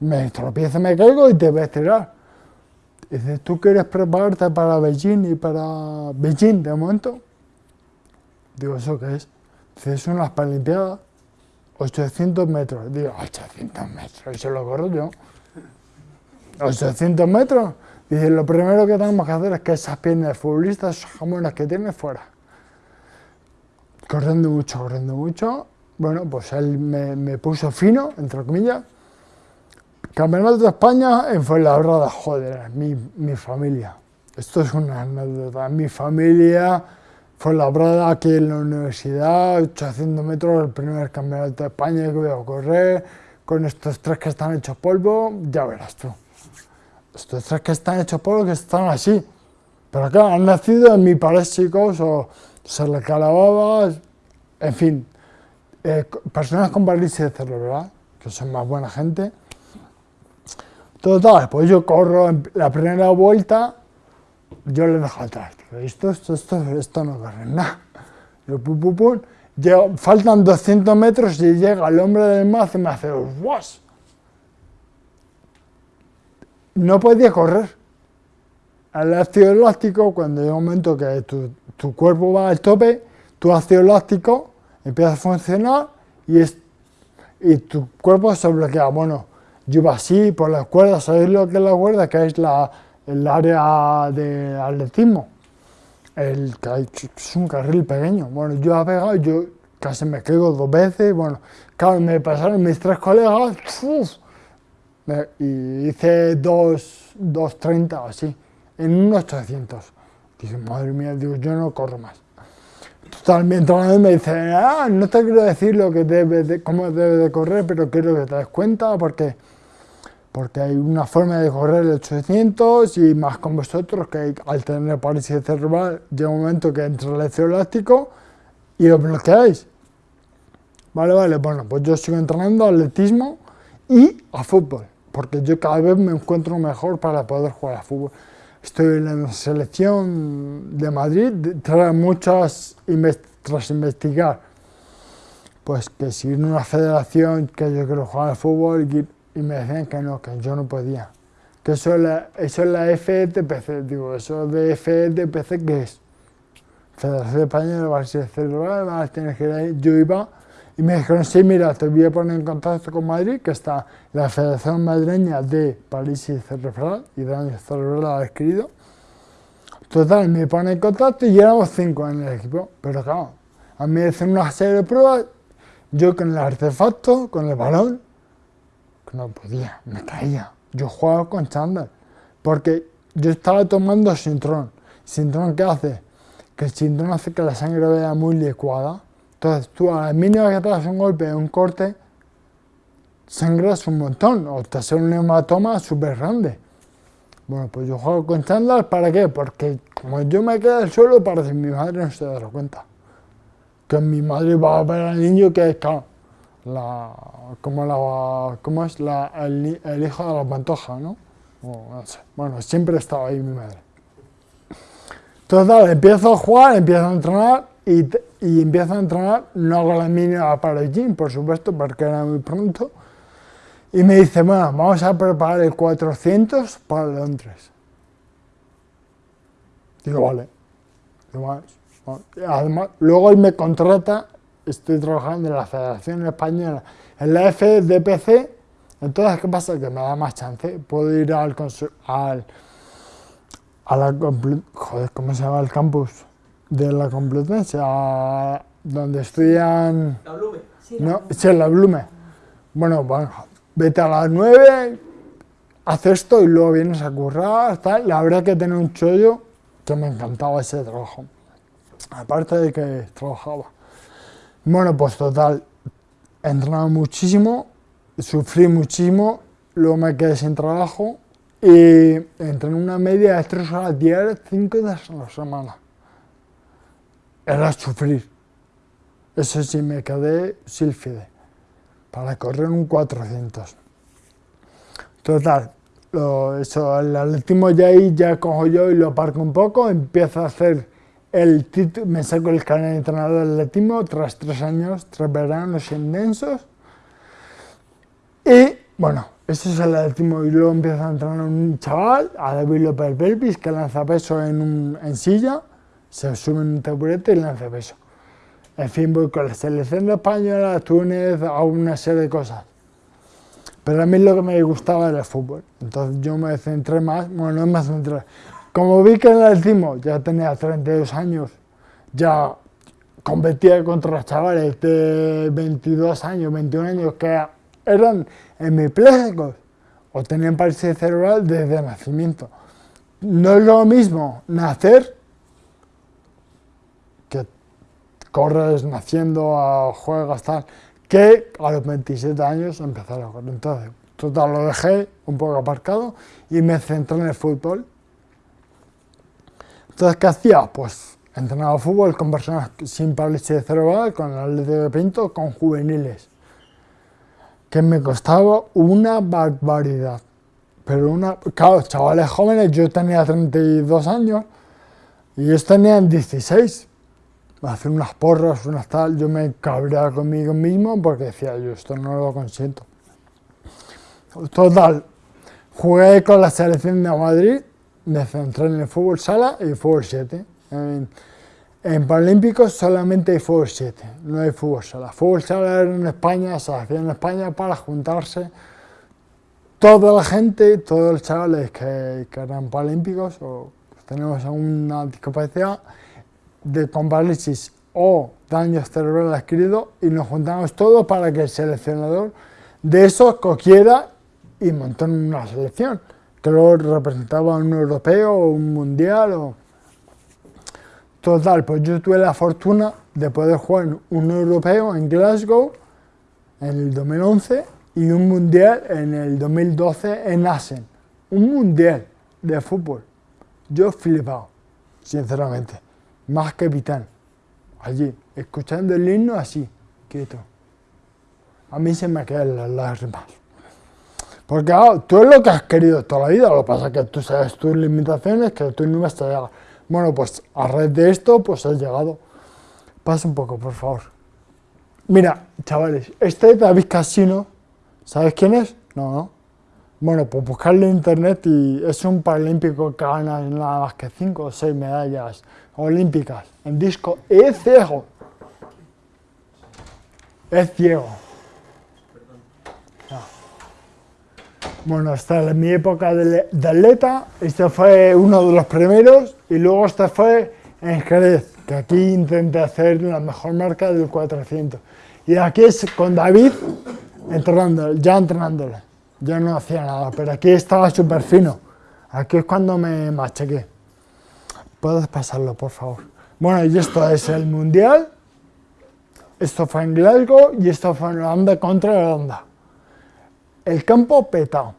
Speaker 1: me tropiezo, me caigo y te voy a estirar. Dice, ¿tú quieres prepararte para Beijing y para Beijing de momento? Digo, ¿eso qué es? Dice, es unas Paralimpiadas, 800 metros. Digo, 800 metros, eso lo corro yo. 800 metros. Dice, lo primero que tenemos que hacer es que esas piernas de futbolistas, esos jamones que tiene, fuera. Corriendo mucho, corriendo mucho. Bueno, pues él me, puso fino, entre comillas. Campeonato de España en Fuenlabrada, joder, mi, mi familia. Esto es una anécdota. Mi familia, Fuenlabrada, aquí en la universidad, 800 metros, el primer campeonato de España que voy a correr, con estos tres que están hechos polvo, ya verás tú. Estos tres que están hechos polvo, que están así. Pero acá han nacido en mi chicos o se les calababa, en fin. Eh, personas con parálisis cerebral, que son más buena gente. Total, pues yo corro la primera vuelta, yo le dejo atrás. Esto, esto, esto, esto no corre nada. Yo, pum, pum, pum. Faltan 200 metros y llega el hombre del mazo y me hace ¡was! No podía correr. El ácido eláctico, cuando llega un momento que tu, cuerpo va al tope, tu ácido eláctico empieza a funcionar y, es, y tu cuerpo se bloquea. Bueno, yo iba así por las cuerdas, ¿sabéis lo que es la cuerda? Que es la, el área de atletismo. El, es un carril pequeño. Bueno, yo he pegado, yo casi me caigo dos veces. Bueno, claro, me pasaron mis tres colegas. Y hice dos, 2.30 o así, en unos 800. Dije, madre mía, digo, yo no corro más. Total, mi entrenador me dice, ah, no te quiero decir lo que debe de, cómo debe de correr, pero quiero que te des cuenta porque, porque hay una forma de correr el 800 y más con vosotros que al tener parálisis cerebral llega un momento que entra el ácido eláctico y lo bloqueáis. Vale, vale, bueno, pues yo sigo entrenando atletismo y a fútbol, porque yo cada vez me encuentro mejor para poder jugar a fútbol. Estoy en la selección de Madrid, tras muchas tras investigar, pues que si en una federación que yo quiero jugar al fútbol y, y me decían que no, que yo no podía. Que eso es la, eso es la FETPC, digo, eso de FETPC, ¿qué es? Federación Española de Parálisis Cerebral, tener que ir ahí. Yo iba y me dijeron, sí, mira, te voy a poner en contacto con Madrid, que está la Federación Madrileña de Parálisis Cerebral y Daño Cerebral Adquirido. Total, me pone en contacto y éramos cinco en el equipo, pero claro, A mí me hacen una serie de pruebas, yo con el artefacto, con el balón, que no podía, me caía. Yo jugaba con chándal, porque yo estaba tomando sintrón. ¿Sintrón qué hace? Que el sintrón hace que la sangre vea muy licuada. Entonces tú a la mínima que te das un golpe, un corte, sangras un montón, o te hace un hematoma súper grande. Bueno, pues yo juego con chándal, ¿para qué? Porque como yo me quedé al suelo, para que mi madre no se diera cuenta. Que mi madre va a ver al niño que es como, es la, el, hijo de la pantoja, ¿no? O. Bueno, siempre estaba ahí mi madre. Entonces, empiezo a jugar, empiezo a entrenar y, y empiezo a entrenar, no hago la mínima para el gym, por supuesto, porque era muy pronto, y me dice, bueno, vamos a preparar el 400 para Londres. Digo, vale. Además, luego él me contrata, estoy trabajando en la Federación Española, en la FDPC, entonces, ¿qué pasa? Que me da más chance, puedo ir al, al a joder, ¿cómo se llama el campus? De la Complutense, a donde estudian...
Speaker 3: ¿La Blume?
Speaker 1: Sí, la, no, sí, la Blume. Bueno, bueno, vete a las 9, haz esto y luego vienes a currar, tal. La verdad que tenía un chollo que me encantaba ese trabajo. Aparte de que trabajaba. Bueno, pues total, he entrenado muchísimo, sufrí muchísimo, luego me quedé sin trabajo y entré en una media de 3 horas diarias, 5 días a la semana. Era sufrir. Eso sí, me quedé sílfide para correr un 400. Total, eso, el atletismo ya ahí ya cojo yo y lo aparco un poco, empiezo a hacer el título, me saco el canal de entrenador de atletismo tras tres años, tres veranos intensos. Y bueno, ese es el atletismo y luego empiezo a entrenar un chaval, a David López Belvis, que lanza peso en, un, en silla, se sube un taburete y lanza peso. En fin, voy con la selección de española, Túnez, a una serie de cosas. Pero a mí lo que me gustaba era el fútbol. Entonces yo me centré más, bueno, no me centré. Como vi que en el atletismo ya tenía 32 años, ya competía contra chavales de 22 años, 21 años, que eran hemiplégicos o tenían parálisis cerebral desde nacimiento. No es lo mismo nacer que corres naciendo, juegas, tal, que a los 27 años empezar a correr. Entonces, total, lo dejé un poco aparcado y me centré en el fútbol. Entonces, ¿qué hacía? Pues entrenaba fútbol con personas sin parálisis cerebral, con el Atlético de Pinto, con juveniles que me costaba una barbaridad. Pero una, claro, chavales jóvenes, yo tenía 32 años y ellos tenían 16. Hacer unas porras, unas tal, yo me cabreaba conmigo mismo porque decía, yo esto no lo consiento. Total, jugué con la selección de Madrid, me centré en el fútbol sala y el fútbol 7. En Paralímpicos solamente hay fútbol 7, no hay fútbol sala. Fútbol sala era en España, se hacía en España para juntarse toda la gente, todos los chavales que, que eran paralímpicos o tenemos alguna discapacidad de con parálisis o daño cerebral adquirido y nos juntamos todos para que el seleccionador de esos cogiera y montó una selección que luego representaba un europeo o un mundial o Total, pues yo tuve la fortuna de poder jugar un europeo en Glasgow en el 2011 y un mundial en el 2012 en Asen. Un mundial de fútbol. Yo flipado, sinceramente. Más capitán. Allí, escuchando el himno así, quieto. A mí se me quedan las lágrimas. Porque tú es lo que has querido toda la vida, lo que pasa es que tú sabes tus limitaciones, que tú no vas a llegar. Bueno, pues a red de esto, pues has llegado. Pasa un poco, por favor. Mira, chavales, este es David Casino, ¿sabes quién es? No, no. Bueno, pues buscarlo en internet y es un paralímpico que gana nada más que 5 o 6 medallas olímpicas en disco. Es ciego. Es ciego. Bueno, hasta en mi época de, atleta, este fue uno de los primeros y luego este fue en Jerez, que aquí intenté hacer la mejor marca del 400. Y aquí es con David entrenando, ya entrenándole. Yo no hacía nada, pero aquí estaba súper fino. Aquí es cuando me machaqué. Puedes pasarlo, por favor. Bueno, y esto es el Mundial. Esto fue en Glasgow y esto fue en Holanda contra Holanda. El campo petado.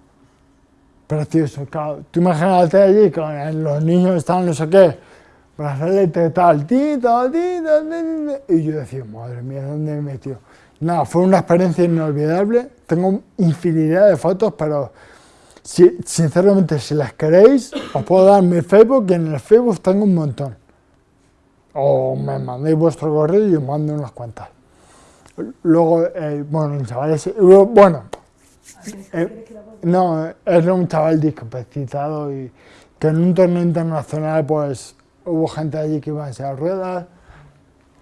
Speaker 1: Precioso. Claro. Tú imagínate allí con los niños están no sé qué, brazalete tal, tito, tito, tito, y yo decía, madre mía, ¿dónde me metió? Nada, fue una experiencia inolvidable. Tengo infinidad de fotos, pero si, sinceramente, si las queréis, os puedo dar mi Facebook y en el Facebook tengo un montón. O me mandéis vuestro correo y os mando unas cuantas. Luego, eh, bueno, chavales, bueno, eh, no, era un chaval discapacitado y que en un torneo internacional pues hubo gente allí que iba en silla ruedas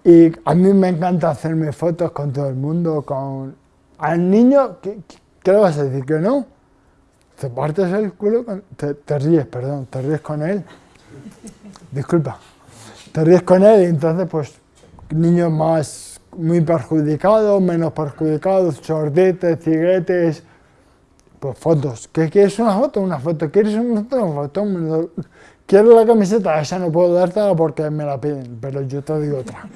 Speaker 1: y a mí me encanta hacerme fotos con todo el mundo, con... Al niño, ¿qué, qué le vas a decir? ¿Que no? Te partes el culo, te, ríes, perdón, te ríes con él. Disculpa. Te ríes con él entonces, pues, niños más, muy perjudicados, menos perjudicados, sordetes, ciguetes, pues fotos. ¿Qué quieres una foto? Una foto. ¿Quieres una foto? Una. ¿Quieres la camiseta? Esa no puedo dártela porque me la piden, pero yo te digo otra.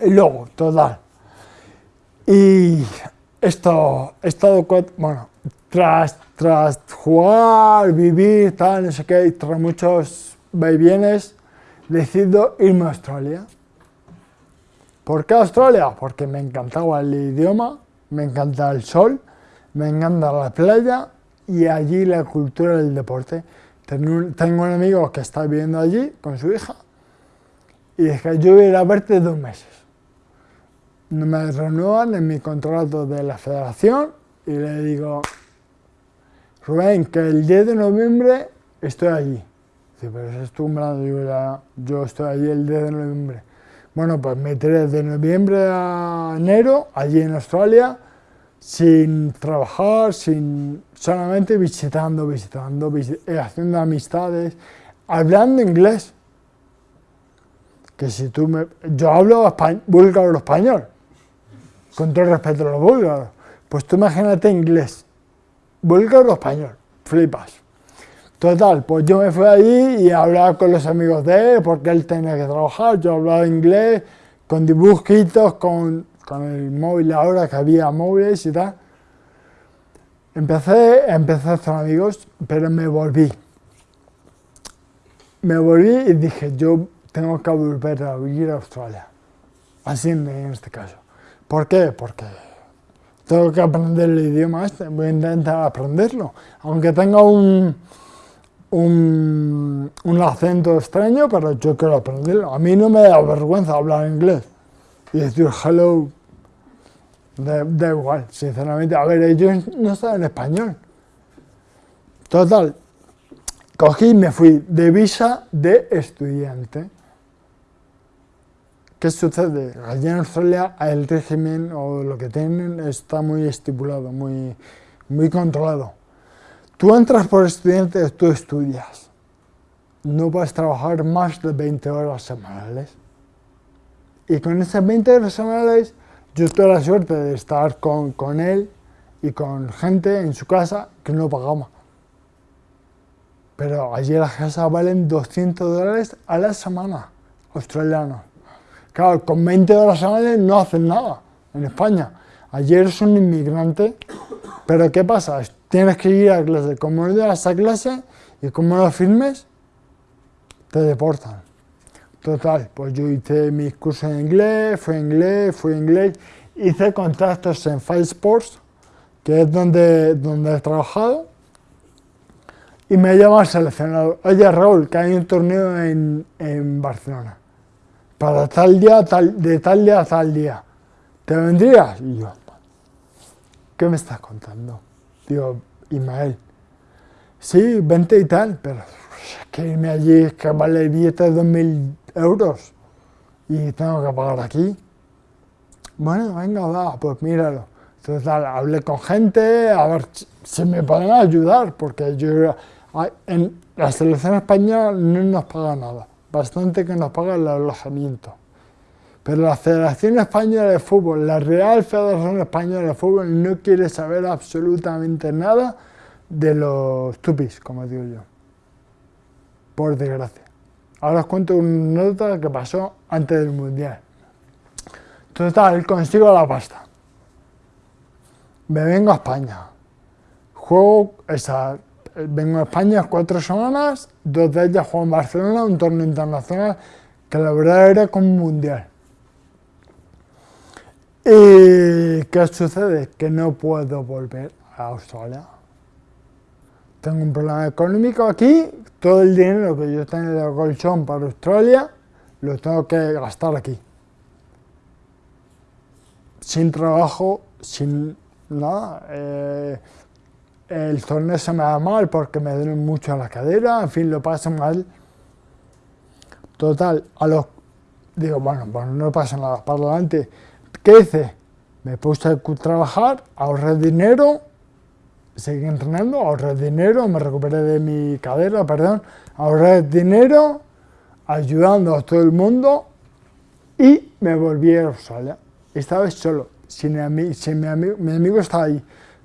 Speaker 1: Luego, total. Y esto, estado, bueno, tras, tras jugar, vivir, tal, no sé qué, tras muchos vaivienes, decido irme a Australia. ¿Por qué Australia? Porque me encantaba el idioma, me encanta el sol, me encanta la playa y allí la cultura del deporte. Tengo un, amigo que está viviendo allí con su hija y dije, yo voy a ir a verte dos meses me renuevan en mi contrato de la federación y le digo, Rubén, que el 10 de noviembre estoy allí. Dice, pero es tu ya, yo estoy allí el 10 de noviembre. Bueno, pues me tiré de noviembre a enero, allí en Australia, sin trabajar, sin solamente visitando, visitando, eh, haciendo amistades, hablando inglés. Que si tú me... Yo hablo español, búlgaro español, con todo respeto a los búlgaros. Pues tú imagínate inglés, búlgaro español, flipas. Total, pues yo me fui allí y hablaba con los amigos de él, porque él tenía que trabajar, yo hablaba inglés, con dibujitos, con, con el móvil ahora que había móviles y tal. Empecé, empecé a hacer amigos, pero me volví. Me volví y dije, yo tengo que volver a vivir a Australia. Así en este caso. ¿Por qué? Porque tengo que aprender el idioma este, voy a intentar aprenderlo. Aunque tenga un, un, acento extraño, pero yo quiero aprenderlo. A mí no me da vergüenza hablar inglés y decir hello, da, igual, sinceramente. A ver, ellos no saben español. Total, cogí y me fui de visa de estudiante. ¿Qué sucede? Allí en Australia el régimen o lo que tienen está muy estipulado, muy, muy controlado. Tú entras por estudiante, tú estudias. No puedes trabajar más de 20 horas semanales. Y con esas 20 horas semanales yo tuve la suerte de estar con, con él y con gente en su casa que no pagaba. Pero allí las casas valen 200 dólares a la semana, australianos. Claro, con 20 horas semanales no hacen nada en España. Ayer es un inmigrante, pero ¿qué pasa? Tienes que ir a clase. Como no llegas a clase y como no firmes, te deportan. Total, pues yo hice mis cursos en inglés, fui inglés, fui inglés, hice contactos en Five Sports, que es donde, donde he trabajado, y me llama el oye Raúl, que hay un torneo en, en Barcelona para tal día, tal, de tal día a tal día. ¿Te vendrías? Y yo, ¿qué me estás contando? Digo, Ismael, sí, vente y tal, pero es que irme allí es que vale el billete de 2.000 euros y tengo que pagar aquí. Bueno, venga, va, pues míralo. Entonces hablé con gente a ver si me pueden ayudar, porque yo en la selección española no nos paga nada bastante que nos paga el alojamiento. Pero la Federación Española de Fútbol, la Real Federación Española de Fútbol, no quiere saber absolutamente nada de los tupis, como digo yo. Por desgracia. Ahora os cuento una nota que pasó antes del Mundial. Total, consigo la pasta. Me vengo a España. Juego esa, vengo a España cuatro semanas, dos de ellas juego en Barcelona, un torneo internacional que la verdad era como un mundial. ¿Y qué sucede? Que no puedo volver a Australia. Tengo un problema económico aquí, todo el dinero que yo tengo de colchón para Australia lo tengo que gastar aquí. Sin trabajo, sin nada. Eh, el torneo se me da mal porque me duele mucho la cadera, en fin, lo paso mal. Total, a los... Digo, bueno, bueno, no pasa nada, para adelante. ¿Qué hice? Me puse a trabajar, ahorré dinero, seguí entrenando, ahorré dinero, me recuperé de mi cadera, perdón, ahorré dinero, ayudando a todo el mundo y me volví a Australia. Esta vez solo, sin, mi, sin mi, amigo, mi amigo está ahí,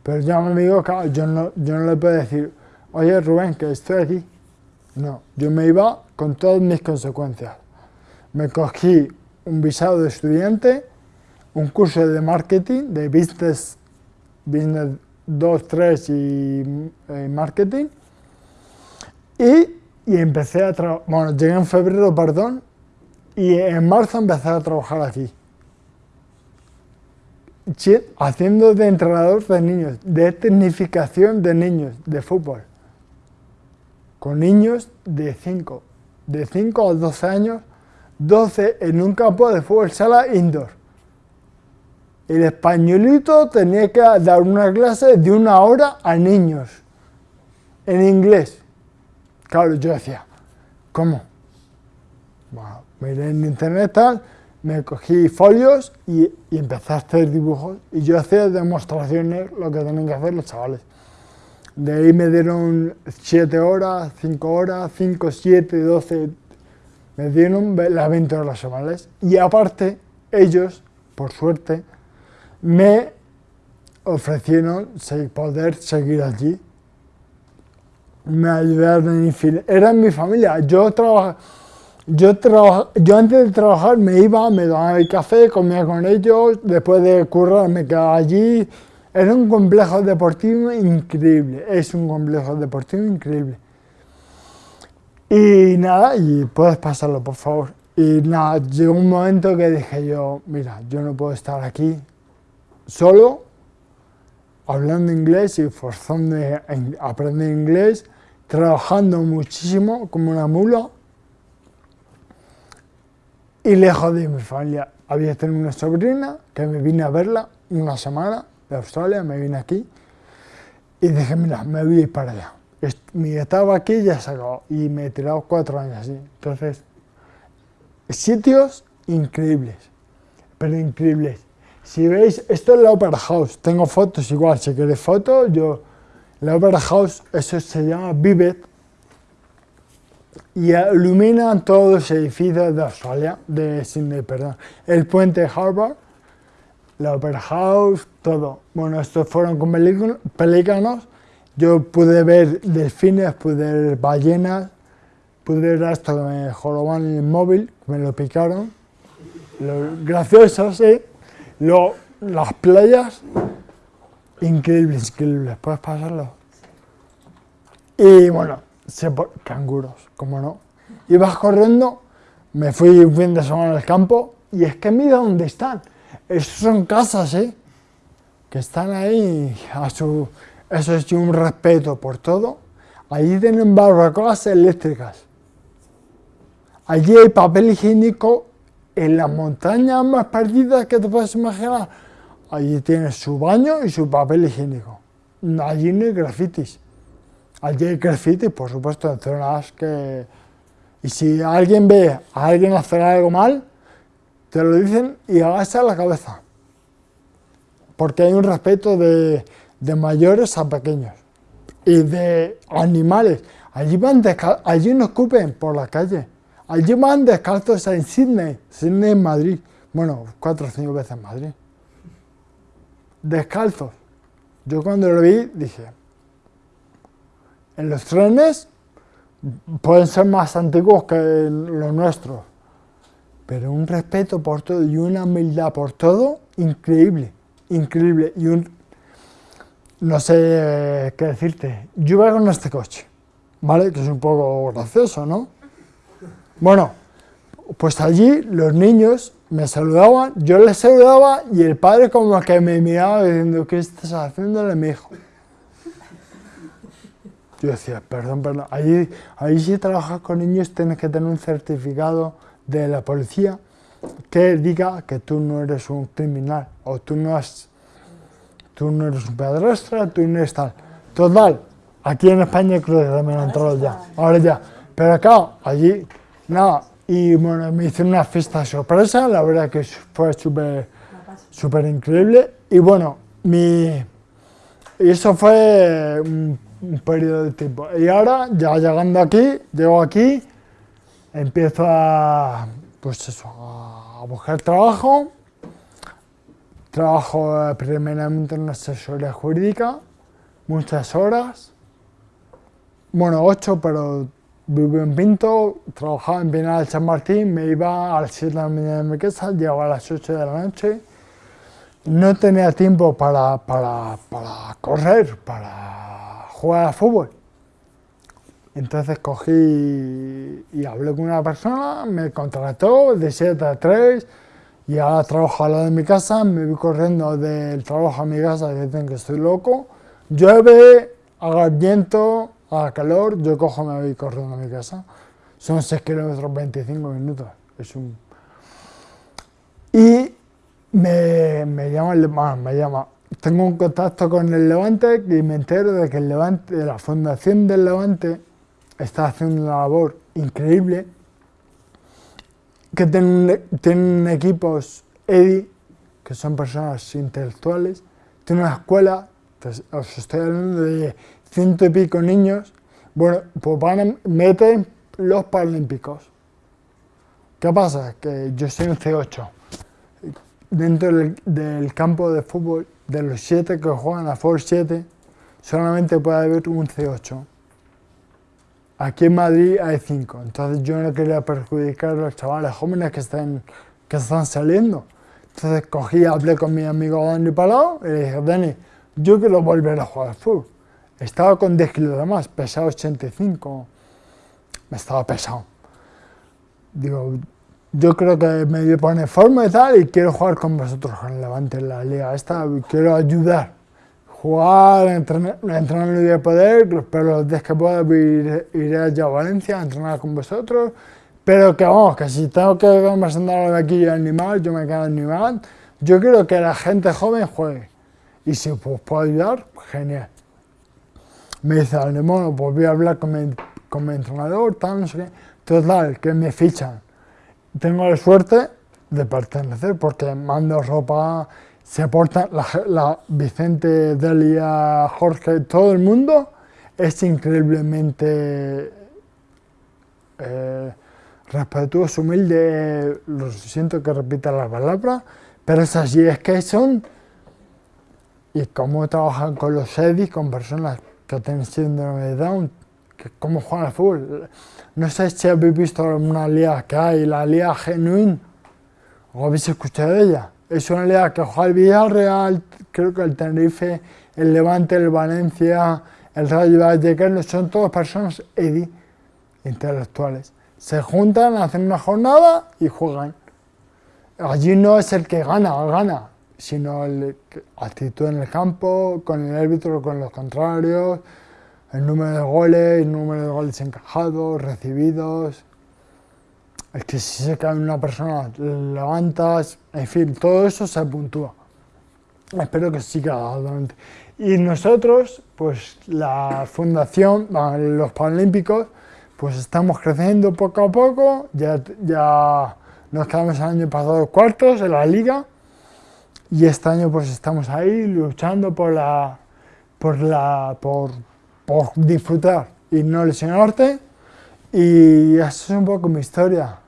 Speaker 1: pero ya mi amigo, claro, yo no, yo no le puedo decir, oye Rubén, que estoy aquí. No, yo me iba con todas mis consecuencias. Me cogí un visado de estudiante, un curso de marketing, de business, business 2, 3 y eh, marketing, y, y empecé a trabajar, bueno, llegué en febrero, perdón, y en marzo empecé a trabajar aquí haciendo de entrenador de niños, de tecnificación de niños de fútbol, con niños de 5, de 5 a 12 años, 12 en un campo de fútbol sala indoor. El españolito tenía que dar una clase de una hora a niños, en inglés. Claro, yo decía, ¿cómo? Bueno, miré en internet tal, me cogí folios y, empecé a hacer dibujos y yo hacía demostraciones lo que tenían que hacer los chavales. De ahí me dieron 7 horas, 5 horas, 5, 7, 12, me dieron las 20 horas semanales. Y aparte, ellos, por suerte, me ofrecieron poder seguir allí. Me ayudaron en Eran mi familia. Yo trabajaba yo, yo antes de trabajar me iba, me daba el café, comía con ellos, después de currar me quedaba allí. Era un complejo deportivo increíble, es un complejo deportivo increíble. Y nada, y puedes pasarlo por favor. Y nada, llegó un momento que dije yo, mira, yo no puedo estar aquí solo, hablando inglés y forzando a aprender inglés, trabajando muchísimo como una mula, y lejos de mi familia. Había tenido una sobrina que me vine a verla una semana de Australia, me vine aquí y dije, mira, me voy a ir para allá. Mi etapa aquí ya se acabó y me he tirado cuatro años así. Entonces, sitios increíbles, pero increíbles. Si veis, esto es la Opera House, tengo fotos igual, si queréis fotos, yo... La Opera House, eso se llama Vivet, y iluminan todos los edificios de Australia, de Sydney, perdón. El puente Harbour, la Opera House, todo. Bueno, estos fueron con pelícanos. Yo pude ver delfines, pude ver ballenas, pude ver hasta que me joroban el móvil, me lo picaron. Lo gracioso, sí. Lo, las playas, increíbles, increíbles. ¿Puedes pasarlo? Y bueno, canguros, como no. Ibas corriendo, me fui un fin de semana al campo y es que mira dónde están. Esos son casas, ¿eh? Que están ahí a su... Eso es un respeto por todo. Allí tienen barbacoas eléctricas. Allí hay papel higiénico en las montañas más perdidas que te puedes imaginar. Allí tienes su baño y su papel higiénico. Allí no hay grafitis. Allí hay graffiti, por supuesto, en zonas que... Y si alguien ve a alguien hacer algo mal, te lo dicen y agacha la cabeza. Porque hay un respeto de, de mayores a pequeños. Y de animales. Allí, van allí no escupen por la calle. allí van descalzos en Sydney, Sydney en Madrid, bueno, cuatro o cinco veces en Madrid. Descalzos. Yo cuando lo vi dije, en los trenes pueden ser más antiguos que los nuestros, pero un respeto por todo y una humildad por todo increíble, increíble. Y un, no sé qué decirte, yo voy con este coche, ¿vale? Que es un poco gracioso, ¿no? Bueno, pues allí los niños me saludaban, yo les saludaba y el padre como que me miraba diciendo, ¿qué estás haciéndole mi hijo? Yo decía, perdón, perdón, ahí, ahí si trabajas con niños tienes que tener un certificado de la policía que diga que tú no eres un criminal o tú no, has, tú no eres un pedrastra, tú no eres tal. Total, aquí en España creo que también han entrado ya, ahora ya. Pero acá, allí, nada, y bueno, me hice una fiesta sorpresa, la verdad que fue súper súper increíble. Y bueno, mi, eso fue un periodo de tiempo. Y ahora, ya llegando aquí, llego aquí, empiezo a, pues eso, a buscar trabajo. Trabajo eh, primeramente en una asesoría jurídica, muchas horas. Bueno, ocho, pero vivo en Pinto, trabajaba en Pinal San Martín, me iba a las 7 de la mañana de mi casa, llegaba a las 8 de la noche. No tenía tiempo para, para, para correr, para jugar a fútbol. Entonces cogí y hablé con una persona, me contrató de 7 a 3 y ahora trabajo al lado de mi casa, me voy corriendo del trabajo a mi casa y dicen que estoy loco. Llueve, haga viento, haga calor, yo cojo me voy corriendo a mi casa. Son 6 kilómetros 25 minutos. Es un... Y me, me llama, me llama tengo un contacto con el Levante y me entero de que el Levante, la Fundación del Levante está haciendo una labor increíble, que tienen, equipos EDI, que son personas intelectuales, tiene una escuela, pues, os estoy hablando de ciento y pico niños, bueno, pues van a meter los Paralímpicos. ¿Qué pasa? Que yo soy un C8. Dentro del campo de fútbol de los siete que juegan a Force 7, solamente puede haber un C8. Aquí en Madrid hay cinco, entonces yo no quería perjudicar a los chavales jóvenes que están, que están saliendo. Entonces cogí, hablé con mi amigo Dani Palau y le dije, Dani, yo quiero volver a jugar fútbol. Estaba con 10 kilos de más, pesaba 85, me estaba pesado. Digo, yo creo que me pone forma y tal y quiero jugar con vosotros con Levante en la liga esta, quiero ayudar, jugar, entrenar, entrenar en el poder, pero los días que pueda iré, allá a Valencia a entrenar con vosotros, pero que vamos, que si tengo que sentado aquí animal, yo me quedo animal, yo quiero que la gente joven juegue. Y si pues, puedo ayudar, genial. Me dice, bueno, pues voy a hablar con mi, con mi entrenador, tal, no sé qué, total, que me fichan tengo la suerte de pertenecer porque mando ropa, se aporta la, Vicente, Delia, Jorge, todo el mundo es increíblemente eh, respetuoso, humilde, lo siento que repita la palabra, pero es así, es que son, y cómo trabajan con los EDIs, con personas que tienen síndrome de Down, que cómo juegan al fútbol. No sé si habéis visto una liga que hay, la liga Genuine, o habéis escuchado de ella. Es una liga que juega el Villarreal, creo que el Tenerife, el Levante, el Valencia, el Rayo Vallecano, son todas personas EDI, intelectuales. Se juntan, hacen una jornada y juegan. Allí no es el que gana, gana, sino el actitud en el campo, con el árbitro, con los contrarios, el número de goles, el número de goles encajados, recibidos. Es que si se cae una persona, levantas, en fin, todo eso se puntúa. Espero que siga adelante. Y nosotros, pues la fundación, los Paralímpicos, pues estamos creciendo poco a poco, ya, ya nos quedamos el año pasado cuartos en la liga y este año pues estamos ahí luchando por la, por la, por, por disfrutar y no lesionarte Y esa es un poco mi historia.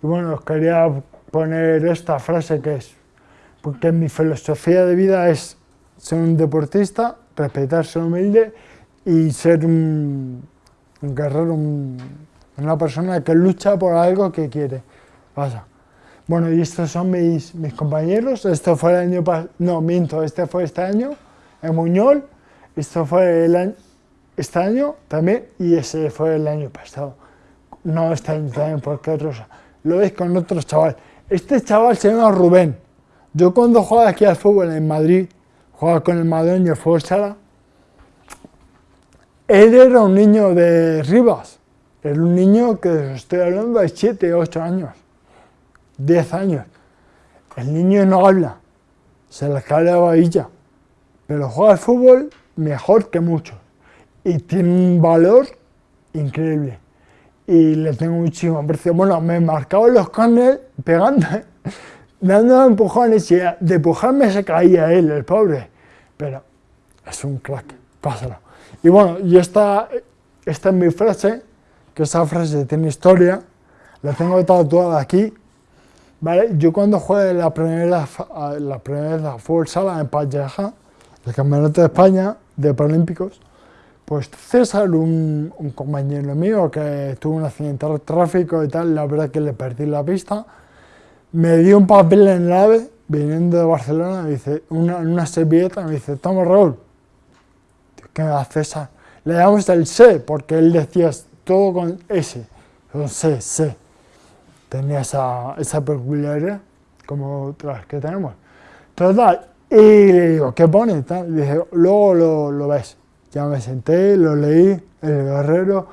Speaker 1: Y bueno, os quería poner esta frase que es, porque mi filosofía de vida es ser un deportista, respetar, ser humilde y ser un, un guerrero, un, una persona que lucha por algo que quiere. Pasa. Bueno, y estos son mis, mis compañeros. Esto fue el año pasado, no, minto, este fue este año, en Muñol. Esto fue el año, este año también, y ese fue el año pasado. No este año también, porque otros, lo veis con otro chaval. Este chaval se llama Rubén. Yo cuando jugaba aquí al fútbol en Madrid, jugaba con el Madrid el fútbol sala, él era un niño de Rivas. Era un niño que estoy hablando de 7, 8 años, 10 años. El niño no habla, se le cae la babilla, pero juega al fútbol mejor que muchos y tiene un valor increíble y le tengo muchísimo aprecio. Bueno, me marcaba los carnes pegando, dando empujones y de empujarme se caía él, el pobre. Pero es un crack, pásalo. Y bueno, y esta, esta es mi frase, que esa frase tiene historia, la tengo tatuada aquí. ¿vale? Yo cuando jugué la primera, la primera fútbol sala en Palleja, el Campeonato de España de Paralímpicos, pues César, un, un, compañero mío que tuvo un accidente de tráfico y tal, la verdad que le perdí la pista, me dio un papel en la AVE, viniendo de Barcelona, me dice, una, una servilleta, me dice, toma Raúl, ¿qué me César? Le damos el C, porque él decía todo con S, con C, C. Tenía esa, esa peculiaridad, como otras que tenemos. Total, y le digo, ¿qué pone? Y dije, luego lo, lo ves. Ya me senté, lo leí, el guerrero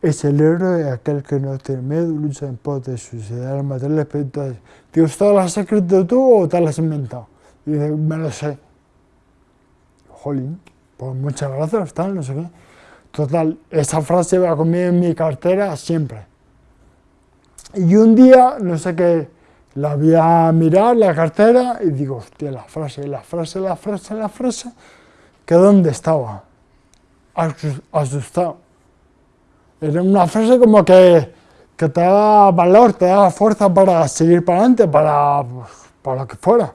Speaker 1: es el héroe aquel que no tiene miedo, lucha en pos de sus ideales materiales espirituales. Digo, ¿esto lo has escrito tú o te lo has inventado? Y dice, me lo sé. Jolín, pues muchas gracias, tal, no sé qué. Total, esa frase va conmigo en mi cartera siempre. Y un día, no sé qué, la voy a mirar, la cartera, y digo, hostia, la frase, la frase, la frase, la frase, que dónde estaba asustado. Era una frase como que, que te da valor, te da fuerza para seguir para adelante, para, para lo que fuera.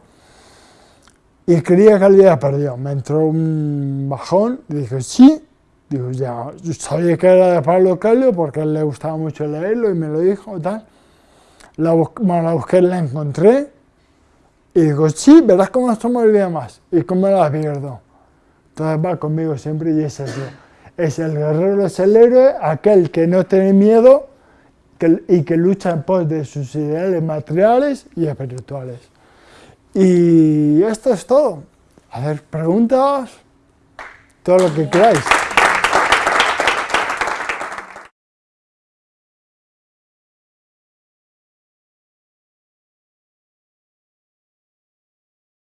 Speaker 1: Y creía que había perdido. Me entró un bajón y dije, sí. Digo, ya, yo sabía que era de Pablo Calio porque a él le gustaba mucho leerlo y me lo dijo tal. La, bueno, la busqué, la encontré y digo, sí, verás cómo esto me olvida más y cómo la pierdo. Entonces va conmigo siempre y es eso. Es el guerrero, es el héroe, aquel que no tiene miedo y que lucha en pos de sus ideales materiales y espirituales. Y esto es todo. A ver, preguntas, todo lo que queráis.